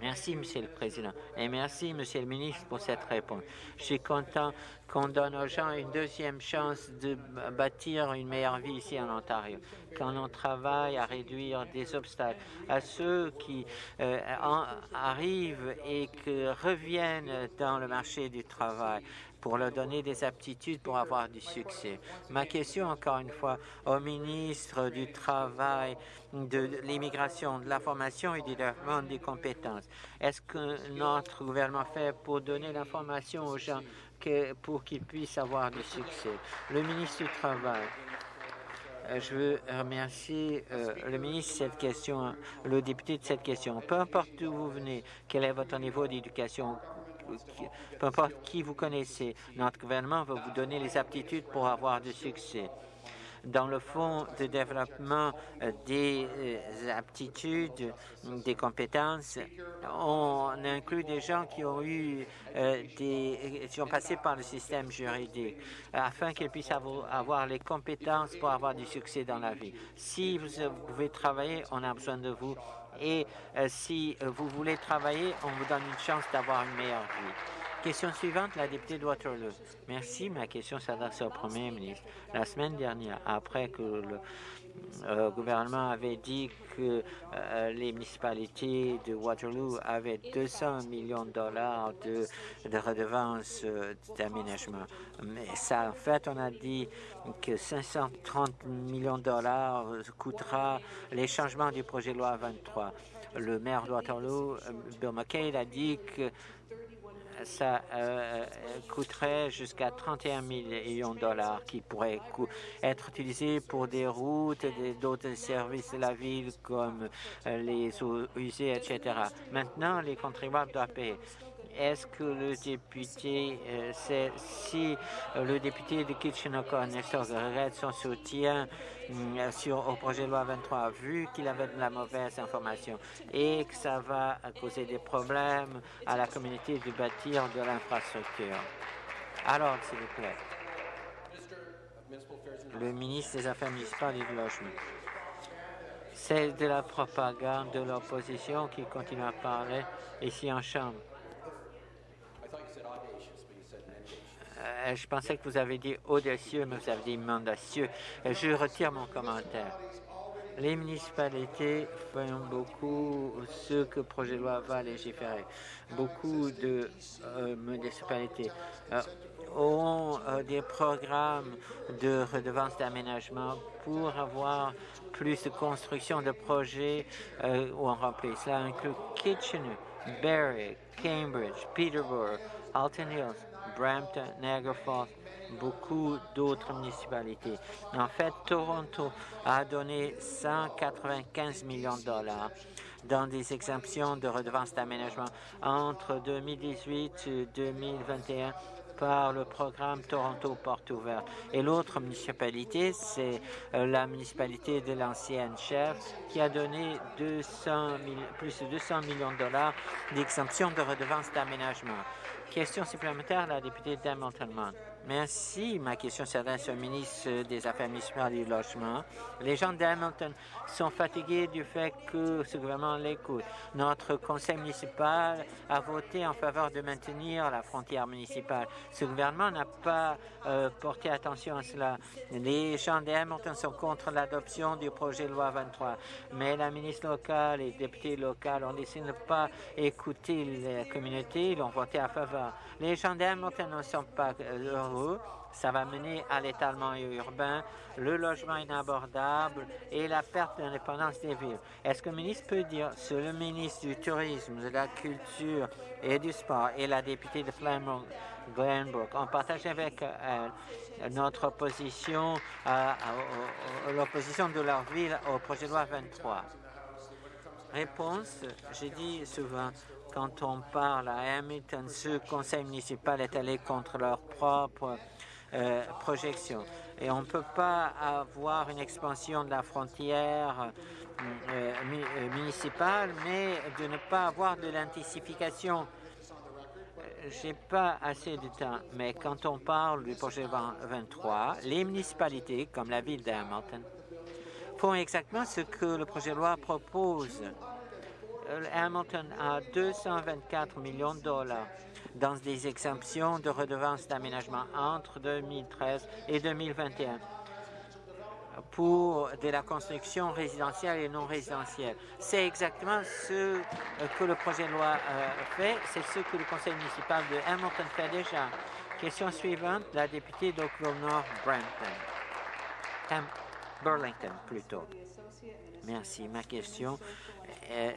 Merci, Monsieur le Président. Et merci, Monsieur le ministre, pour cette réponse. Je suis content qu'on donne aux gens une deuxième chance de bâtir une meilleure vie ici en Ontario. Quand on travaille à réduire des obstacles à ceux qui euh, arrivent et qui reviennent dans le marché du travail, pour leur donner des aptitudes pour avoir du succès. Ma question, encore une fois, au ministre du Travail, de l'immigration, de la formation et du développement des compétences. Est-ce que notre gouvernement fait pour donner l'information aux gens pour qu'ils puissent avoir du succès? Le ministre du Travail. Euh, je veux remercier euh, le ministre de cette question, le député de cette question. Peu importe d'où vous venez, quel est votre niveau d'éducation, peu importe qui vous connaissez, notre gouvernement va vous donner les aptitudes pour avoir du succès. Dans le fonds de développement des euh, aptitudes, des compétences, on inclut des gens qui ont eu euh, des, qui ont passé par le système juridique afin qu'ils puissent avoir les compétences pour avoir du succès dans la vie. Si vous pouvez travailler, on a besoin de vous et euh, si vous voulez travailler, on vous donne une chance d'avoir une meilleure vie. Question suivante, la députée de Waterloo. Merci. Ma question s'adresse au Premier ministre. La semaine dernière, après que le euh, gouvernement avait dit que les municipalités de Waterloo avaient 200 millions de dollars de, de redevances d'aménagement. Mais ça, en fait, on a dit que 530 millions de dollars coûtera les changements du projet de loi 23. Le maire de Waterloo, Bill McKay, a dit que ça euh, coûterait jusqu'à 31 millions de dollars qui pourraient être utilisés pour des routes d'autres services de la ville comme euh, les eaux usées, etc. Maintenant, les contribuables doivent payer. Est-ce que le député, euh, si euh, le député de Kitchener-Nestor regrette son soutien mm, sur, au projet de loi 23, vu qu'il avait de la mauvaise information et que ça va causer des problèmes à la communauté de bâtir de l'infrastructure? Alors, s'il vous plaît. Le ministre des Affaires municipales et du logement. C'est de la propagande de l'opposition qui continue à parler ici en Chambre. Je pensais que vous avez dit audacieux, mais vous avez dit mendacieux. Euh, je retire mon commentaire. Les municipalités font beaucoup ce que le projet de loi va légiférer. Beaucoup de euh, municipalités ont des programmes de redevance d'aménagement pour avoir plus de construction de projets où on remplit. Cela inclut Kitchener, Barrie, Cambridge, Peterborough, Alton Hills, Brampton, Niagara Falls, beaucoup d'autres municipalités. En fait, Toronto a donné 195 millions de dollars dans des exemptions de redevances d'aménagement entre 2018 et 2021 par le programme Toronto Porte Ouverte. Et l'autre municipalité, c'est euh, la municipalité de l'ancienne chef qui a donné 200 plus de 200 millions de dollars d'exemption de redevances d'aménagement. Question supplémentaire, la députée d'Hamilton. Merci. Ma question s'adresse au ministre des Affaires municipales et du Logement. Les gens d'Hamilton sont fatigués du fait que ce gouvernement l'écoute. Notre conseil municipal a voté en faveur de maintenir la frontière municipale. Ce gouvernement n'a pas euh, porté attention à cela. Les gens d'Hamilton sont contre l'adoption du projet de loi 23, mais la ministre locale et les députés locaux ont décidé de ne pas écouter la communauté. Ils ont voté en faveur. Les gens d'Hamilton ne sont pas euh, ça va mener à l'étalement urbain, le logement inabordable et la perte d'indépendance des villes. Est-ce que le ministre peut dire, sur le ministre du Tourisme, de la Culture et du Sport et la députée de Flamand Glenbrook ont partagé avec elle notre opposition, à, l'opposition de leur ville au projet de loi 23. Réponse, j'ai dit souvent, quand on parle à Hamilton, ce conseil municipal est allé contre leur propre euh, projection. Et on ne peut pas avoir une expansion de la frontière euh, euh, municipale, mais de ne pas avoir de l'intensification. J'ai pas assez de temps, mais quand on parle du projet 23, les municipalités, comme la ville d'Hamilton, font exactement ce que le projet de loi propose. Hamilton a 224 millions de dollars dans des exemptions de redevances d'aménagement entre 2013 et 2021 pour de la construction résidentielle et non résidentielle. C'est exactement ce que le projet de loi euh, fait, c'est ce que le conseil municipal de Hamilton fait déjà. Question suivante, la députée d'Oakville Nord, Brampton. Burlington, plutôt. Merci. Ma question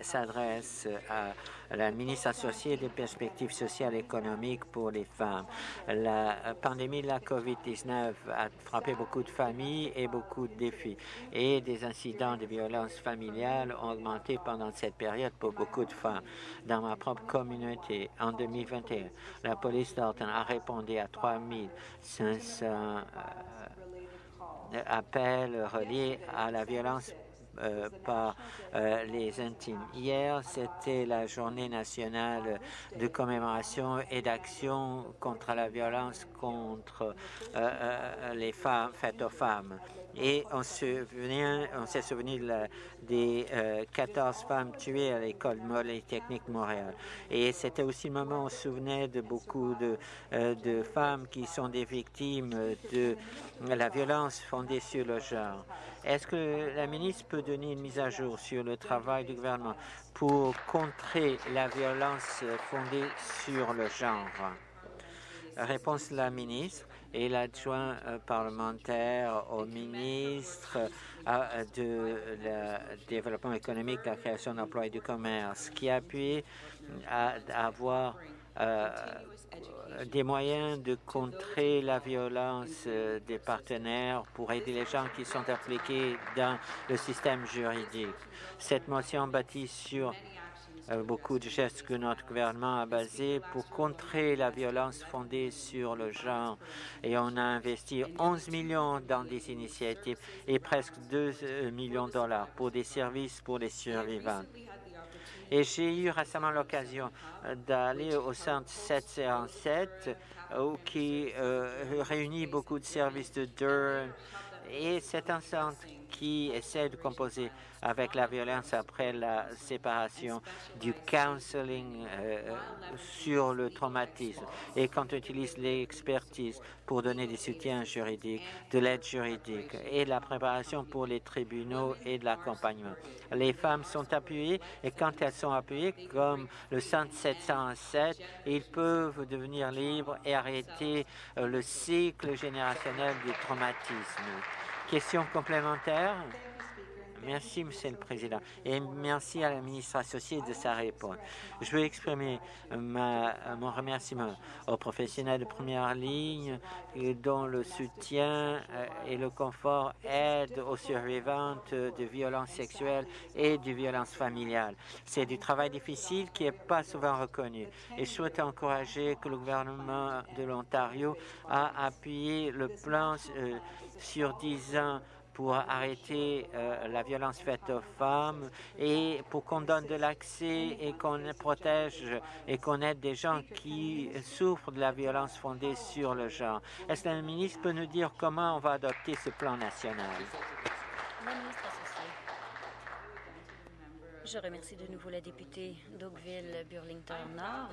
s'adresse à la ministre associée des perspectives sociales et économiques pour les femmes. La pandémie de la COVID-19 a frappé beaucoup de familles et beaucoup de défis. Et des incidents de violence familiale ont augmenté pendant cette période pour beaucoup de femmes. Dans ma propre communauté, en 2021, la police d'Alton a répondu à 3500 euh, appels reliés à la violence euh, par euh, les intimes. Hier, c'était la journée nationale de commémoration et d'action contre la violence contre euh, les femmes, faites aux femmes. Et on s'est souvenu des 14 femmes tuées à l'école Polytechnique Montréal. Et c'était aussi le moment où on se souvenait de beaucoup de, de femmes qui sont des victimes de la violence fondée sur le genre. Est-ce que la ministre peut donner une mise à jour sur le travail du gouvernement pour contrer la violence fondée sur le genre? Réponse de la ministre et l'adjoint euh, parlementaire au ministre euh, de développement économique, de la création d'emplois et du commerce, qui a pu avoir euh, des moyens de contrer la violence des partenaires pour aider les gens qui sont impliqués dans le système juridique. Cette motion bâtie sur beaucoup de gestes que notre gouvernement a basés pour contrer la violence fondée sur le genre. Et on a investi 11 millions dans des initiatives et presque 2 millions de dollars pour des services pour les survivants. Et j'ai eu récemment l'occasion euh, d'aller au centre 707 euh, qui euh, réunit beaucoup de services de Durham. Et c'est un centre qui essaie de composer avec la violence après la séparation, du counseling euh, sur le traumatisme et quand on utilise l'expertise pour donner des soutiens juridiques, de l'aide juridique et de la préparation pour les tribunaux et de l'accompagnement. Les femmes sont appuyées et quand elles sont appuyées, comme le centre 707, ils peuvent devenir libres et arrêter euh, le cycle générationnel du traumatisme. Question complémentaire? Merci, Monsieur le Président, et merci à la ministre associée de sa réponse. Je veux exprimer mon remerciement aux professionnels de première ligne dont le soutien euh, et le confort aident aux survivantes de violences sexuelles et de violences familiales. C'est du travail difficile qui n'est pas souvent reconnu. Et je souhaite encourager que le gouvernement de l'Ontario a appuyé le plan euh, sur 10 ans pour arrêter euh, la violence faite aux femmes et pour qu'on donne de l'accès et qu'on protège et qu'on aide des gens qui souffrent de la violence fondée sur le genre. Est-ce que le ministre peut nous dire comment on va adopter ce plan national? Je remercie de nouveau la députée d'Oakville-Burlington-Nord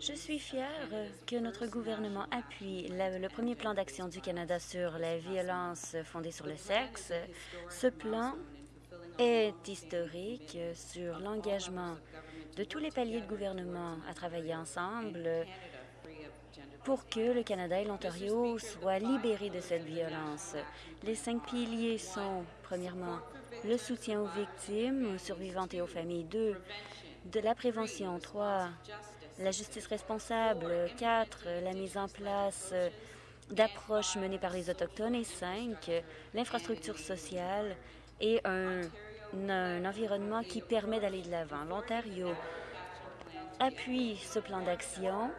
je suis fière que notre gouvernement appuie le premier plan d'action du Canada sur la violence fondée sur le sexe. Ce plan est historique sur l'engagement de tous les paliers de gouvernement à travailler ensemble pour que le Canada et l'Ontario soient libérés de cette violence. Les cinq piliers sont, premièrement, le soutien aux victimes, aux survivantes et aux familles. Deux, de la prévention. Trois, la justice responsable. Quatre, la mise en place d'approches menées par les Autochtones. Et cinq, l'infrastructure sociale et un, environnement qui permet d'aller de l'avant. L'Ontario appuie ce plan d'action.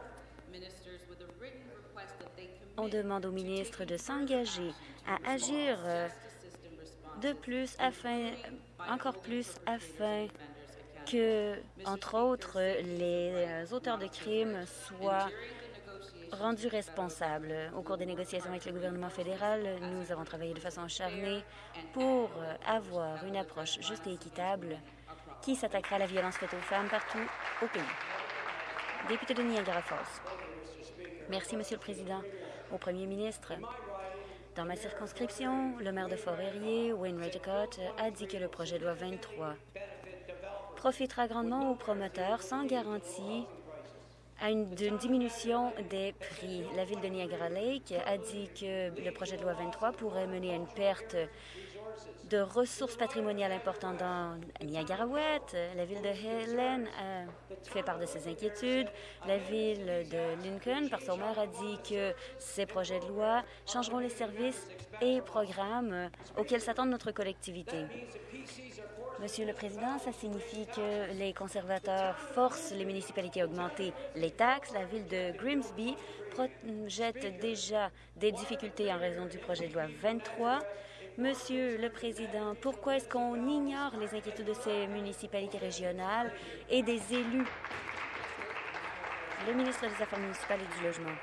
On demande au ministre de s'engager à agir de plus afin, encore plus afin que, entre autres, les auteurs de crimes soient rendus responsables. Au cours des négociations avec le gouvernement fédéral, nous avons travaillé de façon acharnée pour avoir une approche juste et équitable qui s'attaquera à la violence faite aux femmes partout au pays. Député de Niagara Falls. Merci, Monsieur le Président. Au Premier ministre, dans ma circonscription, le maire de Fort-Erie, Wayne Redicott, a dit que le projet de loi 23 profitera grandement aux promoteurs sans garantie d'une diminution des prix. La ville de Niagara Lake a dit que le projet de loi 23 pourrait mener à une perte de ressources patrimoniales importantes dans Niagara-Ouest. La ville de Helen a fait part de ses inquiétudes. La ville de Lincoln, par son maire, a dit que ces projets de loi changeront les services et programmes auxquels s'attend notre collectivité. Monsieur le Président, ça signifie que les conservateurs forcent les municipalités à augmenter les taxes. La ville de Grimsby projette déjà des difficultés en raison du projet de loi 23. Monsieur le Président, pourquoi est-ce qu'on ignore les inquiétudes de ces municipalités régionales et des élus? Le ministre des Affaires municipales et du Logement.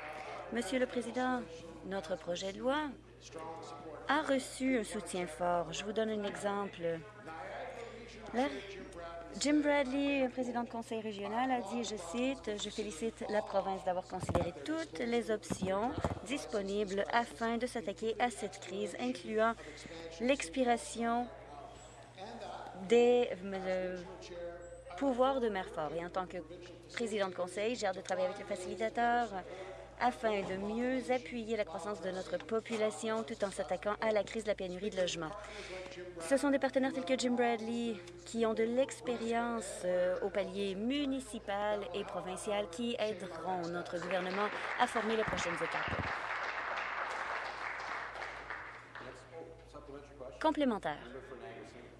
Monsieur le Président, notre projet de loi a reçu un soutien fort. Je vous donne un exemple. Jim Bradley, président du conseil régional, a dit, je cite, « Je félicite la province d'avoir considéré toutes les options disponibles afin de s'attaquer à cette crise, incluant l'expiration des pouvoirs de maire fort. Et en tant que président de conseil, j'ai hâte de travailler avec le facilitateur afin de mieux appuyer la croissance de notre population tout en s'attaquant à la crise de la pénurie de logement. Ce sont des partenaires tels que Jim Bradley qui ont de l'expérience euh, au palier municipal et provincial qui aideront notre gouvernement à former les prochaines étapes. Complémentaire.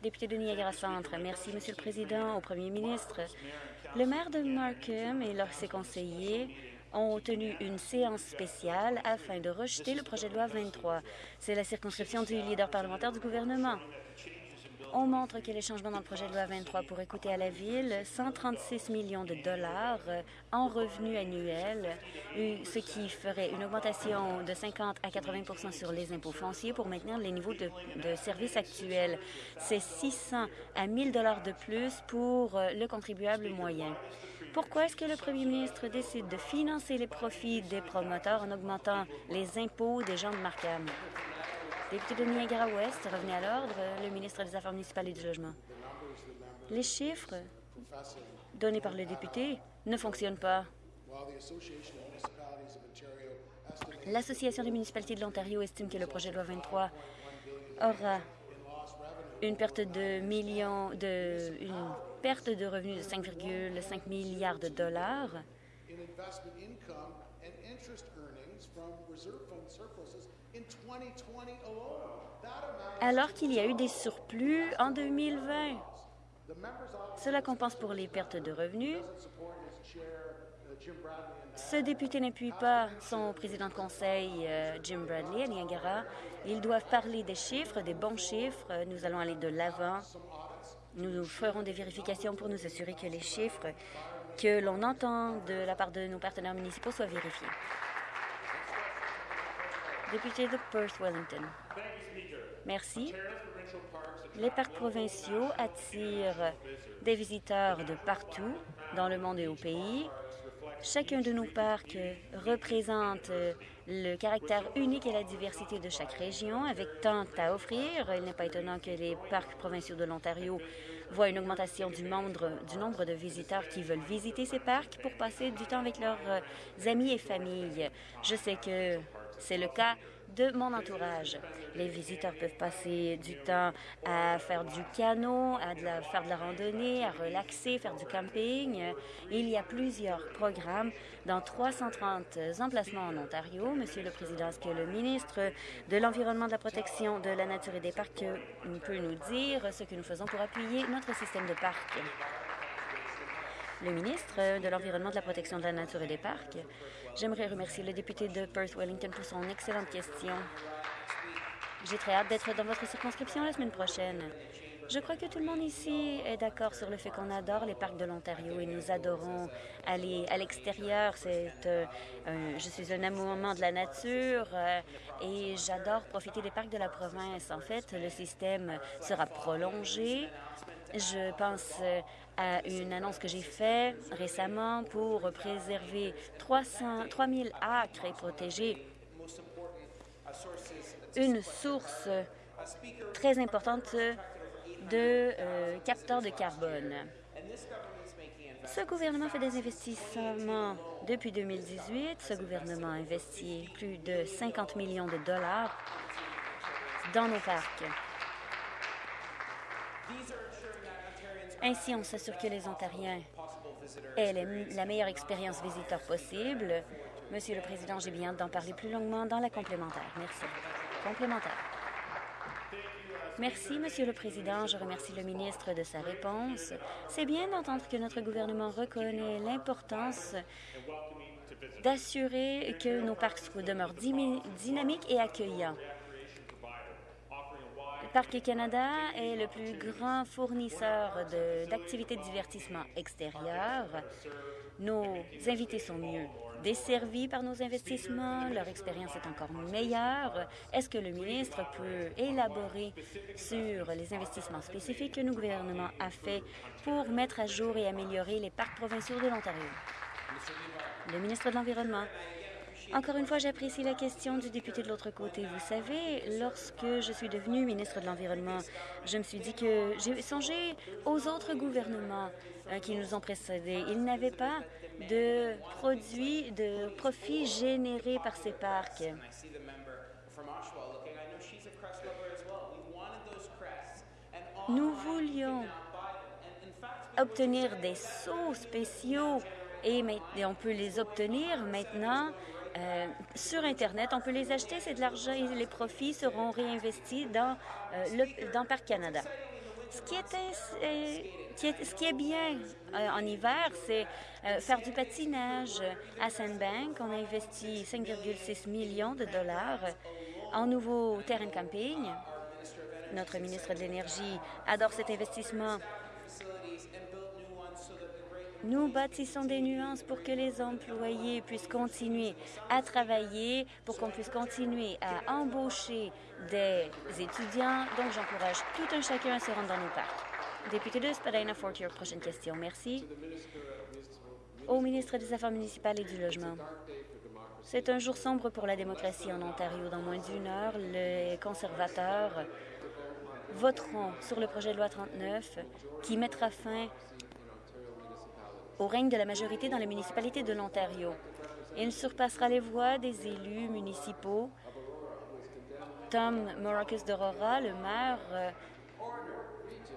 Député de Niagara Centre, merci, Monsieur le Président, au Premier ministre. Le maire de Markham et leurs ses conseillers ont tenu une séance spéciale afin de rejeter le projet de loi 23. C'est la circonscription du leader parlementaire du gouvernement. On montre que les changements dans le projet de loi 23 pourraient coûter à la Ville 136 millions de dollars en revenus annuels, ce qui ferait une augmentation de 50 à 80% sur les impôts fonciers pour maintenir les niveaux de, services actuels. C'est 600 à 1000 dollars de plus pour le contribuable moyen. Pourquoi est-ce que le premier ministre décide de financer les profits des promoteurs en augmentant les impôts des gens de Markham? Député de Niagara-Ouest, revenez à l'ordre, le ministre des Affaires municipales et du Logement. Les chiffres donnés par le député ne fonctionnent pas. L'Association des municipalités de l'Ontario estime que le projet de loi 23 aura une perte de millions de perte de revenus de 5,5 milliards de dollars. Alors qu'il y a eu des surplus en 2020. Cela compense pour les pertes de revenus. Ce député n'appuie pas son président de conseil, euh, Jim Bradley, à Niagara. Ils doivent parler des chiffres, des bons chiffres. Nous allons aller de l'avant nous ferons des vérifications pour nous assurer que les chiffres que l'on entend de la part de nos partenaires municipaux soient vérifiés. Député de Perth-Wellington. Merci. Les parcs provinciaux attirent des visiteurs de partout dans le monde et au pays. Chacun de nos parcs représente le caractère unique et la diversité de chaque région avec tant à offrir. Il n'est pas étonnant que les parcs provinciaux de l'Ontario voit une augmentation du nombre, du nombre de visiteurs qui veulent visiter ces parcs pour passer du temps avec leurs euh, amis et familles. Je sais que c'est le cas de mon entourage. Les visiteurs peuvent passer du temps à faire du canot, à faire de la randonnée, à relaxer, faire du camping. Il y a plusieurs programmes dans 330 emplacements en Ontario. Monsieur le Président, est-ce que le ministre de l'Environnement, de la Protection de la Nature et des Parcs peut nous dire ce que nous faisons pour appuyer notre système de parcs? Le ministre de l'Environnement, de la Protection de la Nature et des Parcs J'aimerais remercier le député de Perth-Wellington pour son excellente question. J'ai très hâte d'être dans votre circonscription la semaine prochaine. Je crois que tout le monde ici est d'accord sur le fait qu'on adore les parcs de l'Ontario et nous adorons aller à l'extérieur. C'est, euh, je suis un amoureux de la nature euh, et j'adore profiter des parcs de la province. En fait, le système sera prolongé. Je pense euh, à une annonce que j'ai faite récemment pour préserver 300, 000 acres et protéger une source très importante de euh, capteurs de carbone. Ce gouvernement fait des investissements depuis 2018. Ce gouvernement a investi plus de 50 millions de dollars dans nos parcs. Ainsi, on s'assure que les Ontariens aient la meilleure expérience visiteur possible. Monsieur le Président, j'ai bien d'en parler plus longuement dans la complémentaire. Merci. Complémentaire. Merci, Monsieur le Président. Je remercie le ministre de sa réponse. C'est bien d'entendre que notre gouvernement reconnaît l'importance d'assurer que nos parcs demeurent dynamiques et accueillants. Parc Canada est le plus grand fournisseur d'activités de, divertissement extérieures. Nos invités sont mieux desservis par nos investissements, leur expérience est encore meilleure. Est-ce que le ministre peut élaborer sur les investissements spécifiques que nos gouvernements a fait pour mettre à jour et améliorer les parcs provinciaux de l'Ontario? Le ministre de l'Environnement. Encore une fois, j'apprécie la question du député de l'autre côté. Vous savez, lorsque je suis devenue ministre de l'Environnement, je me suis dit que j'ai songé aux autres gouvernements euh, qui nous ont précédés. Ils n'avaient pas de produits, de profits générés par ces parcs. Nous voulions obtenir des sauts spéciaux et, on peut les obtenir maintenant euh, sur Internet. On peut les acheter, c'est de l'argent et les profits seront réinvestis dans, euh, le, dans Parc Canada. Ce qui est, euh, bien en hiver, c'est faire du patinage. À Sandbank, on a investi 5,6 millions de dollars en nouveau terrain de camping. Notre ministre de l'Énergie adore cet investissement nous bâtissons des nuances pour que les employés puissent continuer à travailler, pour qu'on puisse continuer à embaucher des étudiants. Donc, j'encourage tout un chacun à se rendre dans nos parcs. Député de Spadina Fortier, prochaine question. Merci. Au ministre des Affaires municipales et du Logement. C'est un jour sombre pour la démocratie en Ontario. Dans moins d'une heure, les conservateurs voteront sur le projet de loi 39 qui mettra fin au règne de la majorité dans les municipalités de l'Ontario. Il surpassera les voix des élus municipaux. Tom Moracus d'Aurora, le maire, euh,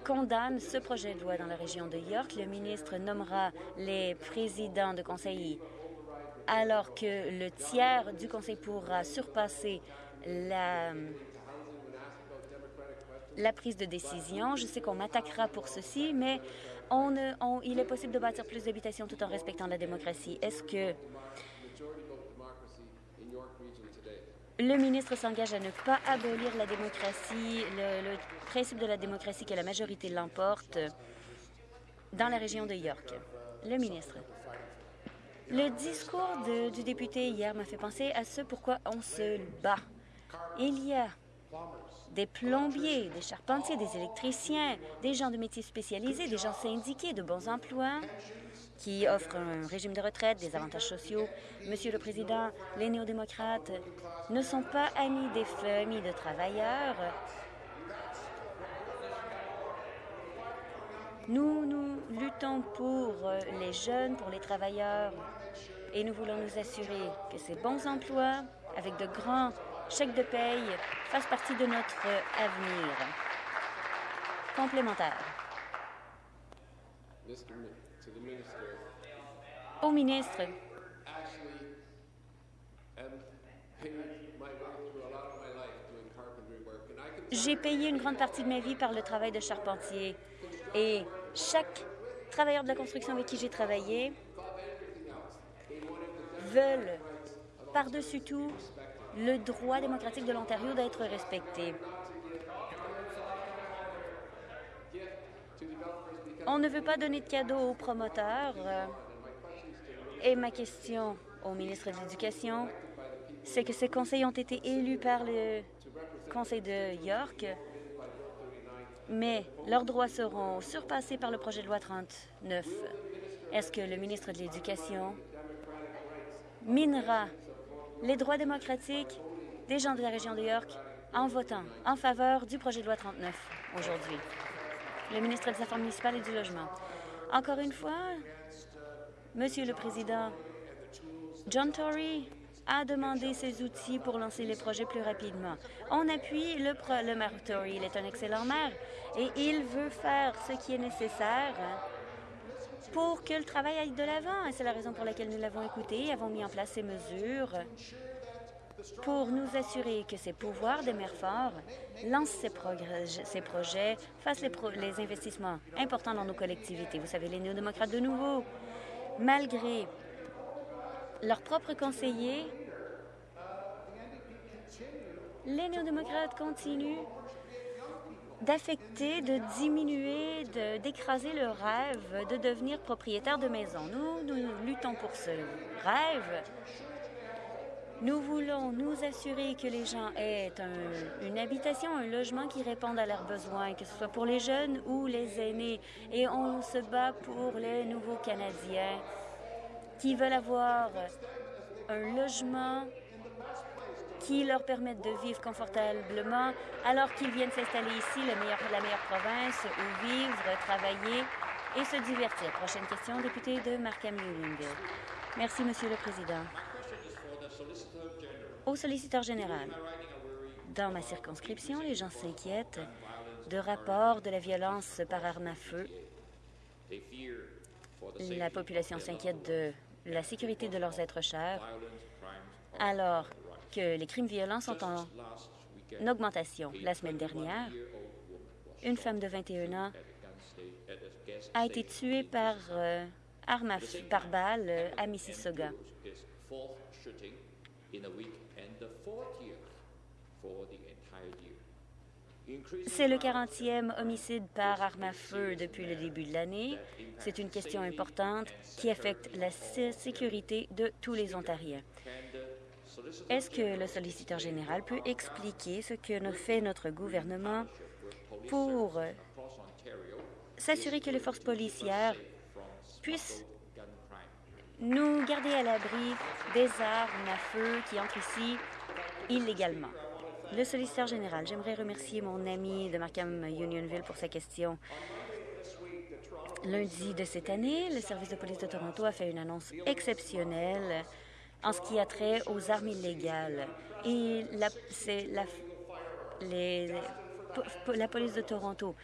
condamne ce projet de loi dans la région de York. Le ministre nommera les présidents de conseil alors que le tiers du conseil pourra surpasser la prise de décision. Je sais qu'on m'attaquera pour ceci, mais il est possible de bâtir plus d'habitations tout en respectant la démocratie. Est-ce que le ministre s'engage à ne pas abolir la démocratie, le, principe de la démocratie que la majorité l'emporte dans la région de York? Le ministre. Le discours du député hier m'a fait penser à ce pourquoi on se bat. Il y a des plombiers, des charpentiers, des électriciens, des gens de métiers spécialisés, des gens syndiqués de bons emplois qui offrent un régime de retraite, des avantages sociaux. Monsieur le Président, les néo-démocrates ne sont pas amis des familles de travailleurs. Nous, nous luttons pour les jeunes, pour les travailleurs, et nous voulons nous assurer que ces bons emplois, avec de grands chèques de paye, fassent partie de notre avenir. Complémentaire. Au ministre, j'ai payé une grande partie de ma vie par le travail de charpentier et chaque travailleur de la construction avec qui j'ai travaillé veulent, par-dessus tout, le droit démocratique de l'Ontario d'être respecté. On ne veut pas donner de cadeaux aux promoteurs. Et ma question au ministre de l'Éducation, c'est que ces conseils ont été élus par le Conseil de York, mais leurs droits seront surpassés par le projet de loi 39. Est-ce que le ministre de l'Éducation minera les droits démocratiques des gens de la région de York en votant en faveur du projet de loi 39 aujourd'hui? Le ministre des Affaires municipales et du Logement. Encore une fois, Monsieur le Président, John Tory a demandé ses outils pour lancer les projets plus rapidement. On appuie le, le maire Tory. Il est un excellent maire et il veut faire ce qui est nécessaire pour que le travail aille de l'avant. Et c'est la raison pour laquelle nous l'avons écouté et avons mis en place ces mesures pour nous assurer que ces pouvoirs des maires forts lancent ces, projets, fassent les, les investissements importants dans nos collectivités. Vous savez, les néo-démocrates de nouveau, malgré leurs propres conseillers, les néo-démocrates continuent d'affecter, de diminuer, d'écraser le rêve de devenir propriétaire de maison. Nous, nous luttons pour ce rêve. Nous voulons nous assurer que les gens aient une habitation, un logement qui réponde à leurs besoins, que ce soit pour les jeunes ou les aînés. Et on se bat pour les nouveaux Canadiens qui veulent avoir un logement qui leur permettent de vivre confortablement alors qu'ils viennent s'installer ici, la meilleure province où vivre, travailler et se divertir. Prochaine question, député de Markham Unionville. Merci, Monsieur le Président. Au solliciteur général, dans ma circonscription, les gens s'inquiètent de rapports de la violence par arme à feu. La population s'inquiète de la sécurité de leurs êtres chers, alors que les crimes violents sont en augmentation. La semaine dernière, une femme de 21 ans a été tuée par euh, arme à par balle euh, à Mississauga. C'est le 40e homicide par arme à feu depuis le début de l'année. C'est une question importante qui affecte la sécurité de tous les Ontariens. Est-ce que le solliciteur général peut expliquer ce que fait notre gouvernement pour s'assurer que les forces policières puissent nous garder à l'abri des armes à feu qui entrent ici illégalement? Le solliciteur général, j'aimerais remercier mon ami de Markham Unionville pour sa question. Lundi de cette année, le service de police de Toronto a fait une annonce exceptionnelle en ce qui a trait aux armes illégales. Et la, la, la police de Toronto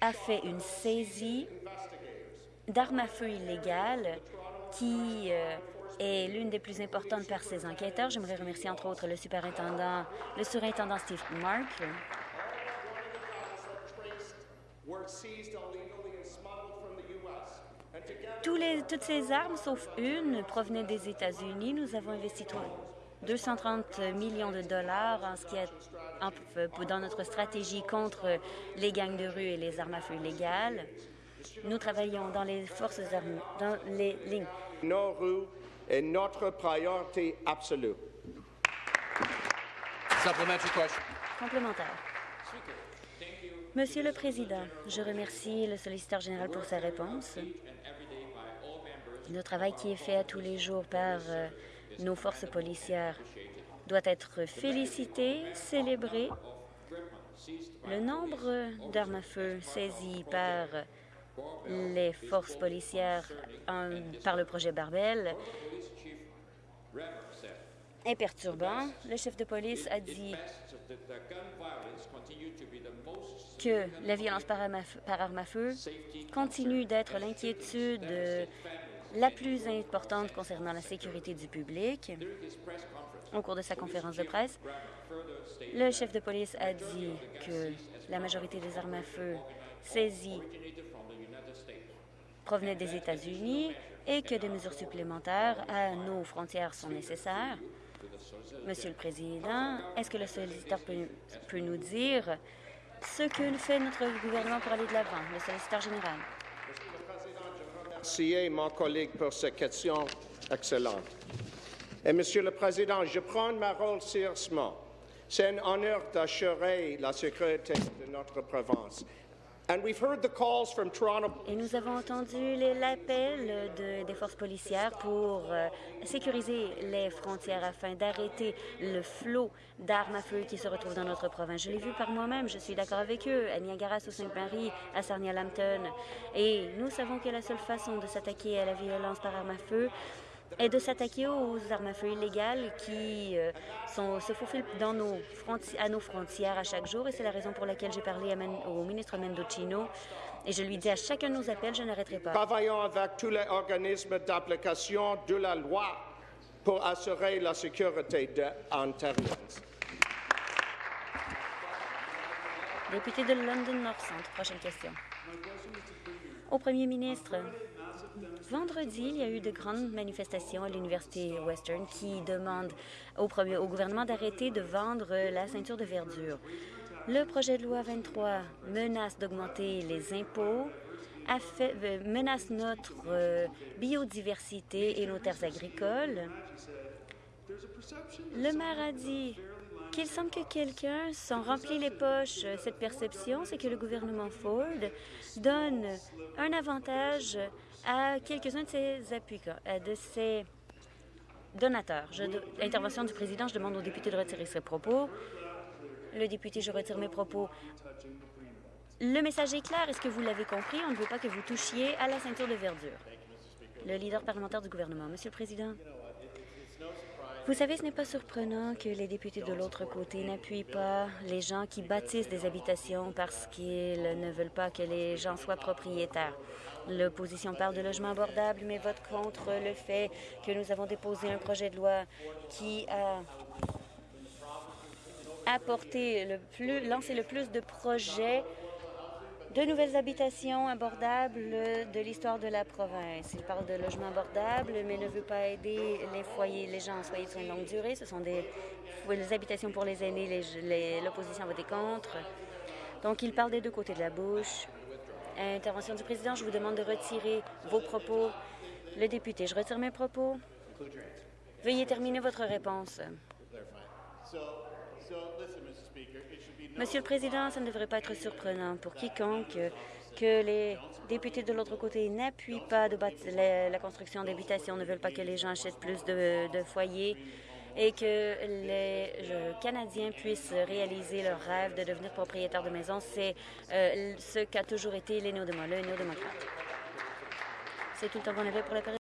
a fait une saisie d'armes à feu illégales qui euh, est l'une des plus importantes par ses enquêteurs. J'aimerais remercier entre autres le superintendant, le surintendant Steve Mark. Tous les, toutes ces armes, sauf une, provenaient des États-Unis. Nous avons investi 230 millions de dollars en ce qui est dans notre stratégie contre les gangs de rue et les armes à feu illégales. Nous travaillons dans les forces armées, dans les lignes. Nos rues est notre priorité absolue. Complémentaire. Monsieur le Président, je remercie le solliciteur général pour sa réponse. Le travail qui est fait à tous les jours par euh, nos forces policières doit être félicité, célébré Le nombre d'armes à feu saisies par les forces policières par le projet Barbel est perturbant. Le chef de police a dit que la violence par arme à feu continue d'être l'inquiétude la plus importante concernant la sécurité du public. Au cours de sa conférence de presse, le chef de police a dit que la majorité des armes à feu saisies provenaient des États-Unis et que des mesures supplémentaires à nos frontières sont nécessaires. Monsieur le Président, est-ce que le solliciteur peut, nous dire ce que fait notre gouvernement pour aller de l'avant? Le solliciteur général? Merci, mon collègue, pour cette question excellente. Et Monsieur le Président, je prends ma rôle sérieusement. C'est un honneur d'assurer la sécurité de notre province. Et nous avons entendu l'appel de, des forces policières pour euh, sécuriser les frontières afin d'arrêter le flot d'armes à feu qui se retrouvent dans notre province. Je l'ai vu par moi-même, je suis d'accord avec eux, à Niagara, au Sainte-Marie, à Sarnia-Lambton. Et nous savons que la seule façon de s'attaquer à la violence par armes à feu et de s'attaquer aux armes à feu illégales qui euh, sont, se faufilent dans nos à nos frontières à chaque jour. Et c'est la raison pour laquelle j'ai parlé au ministre Mendocino et je lui dis à chacun de nos appels, je n'arrêterai pas. Travaillons avec tous les organismes d'application de la loi pour assurer la sécurité des Ontariens. Député de London North Centre, prochaine question. Au premier ministre, Vendredi, il y a eu de grandes manifestations à l'Université Western qui demandent au, gouvernement d'arrêter de vendre la ceinture de verdure. Le projet de loi 23 menace d'augmenter les impôts, euh, menace notre euh, biodiversité et nos terres agricoles. Le maire a dit qu'il semble que quelqu'un s'en remplit les poches. Cette perception, c'est que le gouvernement Ford donne un avantage à quelques-uns de ses appuis, euh, de ses donateurs. Je, intervention du président, je demande au député de retirer ses propos. Le député, je retire mes propos. Le message est clair. Est-ce que vous l'avez compris? On ne veut pas que vous touchiez à la ceinture de verdure. Le leader parlementaire du gouvernement. Monsieur le Président, vous savez, ce n'est pas surprenant que les députés de l'autre côté n'appuient pas les gens qui bâtissent des habitations parce qu'ils ne veulent pas que les gens soient propriétaires. L'opposition parle de logement abordable, mais vote contre le fait que nous avons déposé un projet de loi qui a apporté lancé le plus de projets de nouvelles habitations abordables de l'histoire de la province. Il parle de logements abordables, mais ne veut pas aider les foyers, les gens en foyer de soins de longue durée. Ce sont des, habitations pour les aînés. L'opposition a voté contre. Donc, il parle des deux côtés de la bouche. Intervention du président, je vous demande de retirer vos propos. Le député, je retire mes propos. Veuillez terminer votre réponse. Monsieur le Président, ça ne devrait pas être surprenant pour quiconque que les députés de l'autre côté n'appuient pas la, construction d'habitations, ne veulent pas que les gens achètent plus de, foyers et que les Canadiens puissent réaliser leur rêve de devenir propriétaires de maisons. C'est euh, ce qu'a toujours été les néo-démocrates. C'est tout le temps pour la.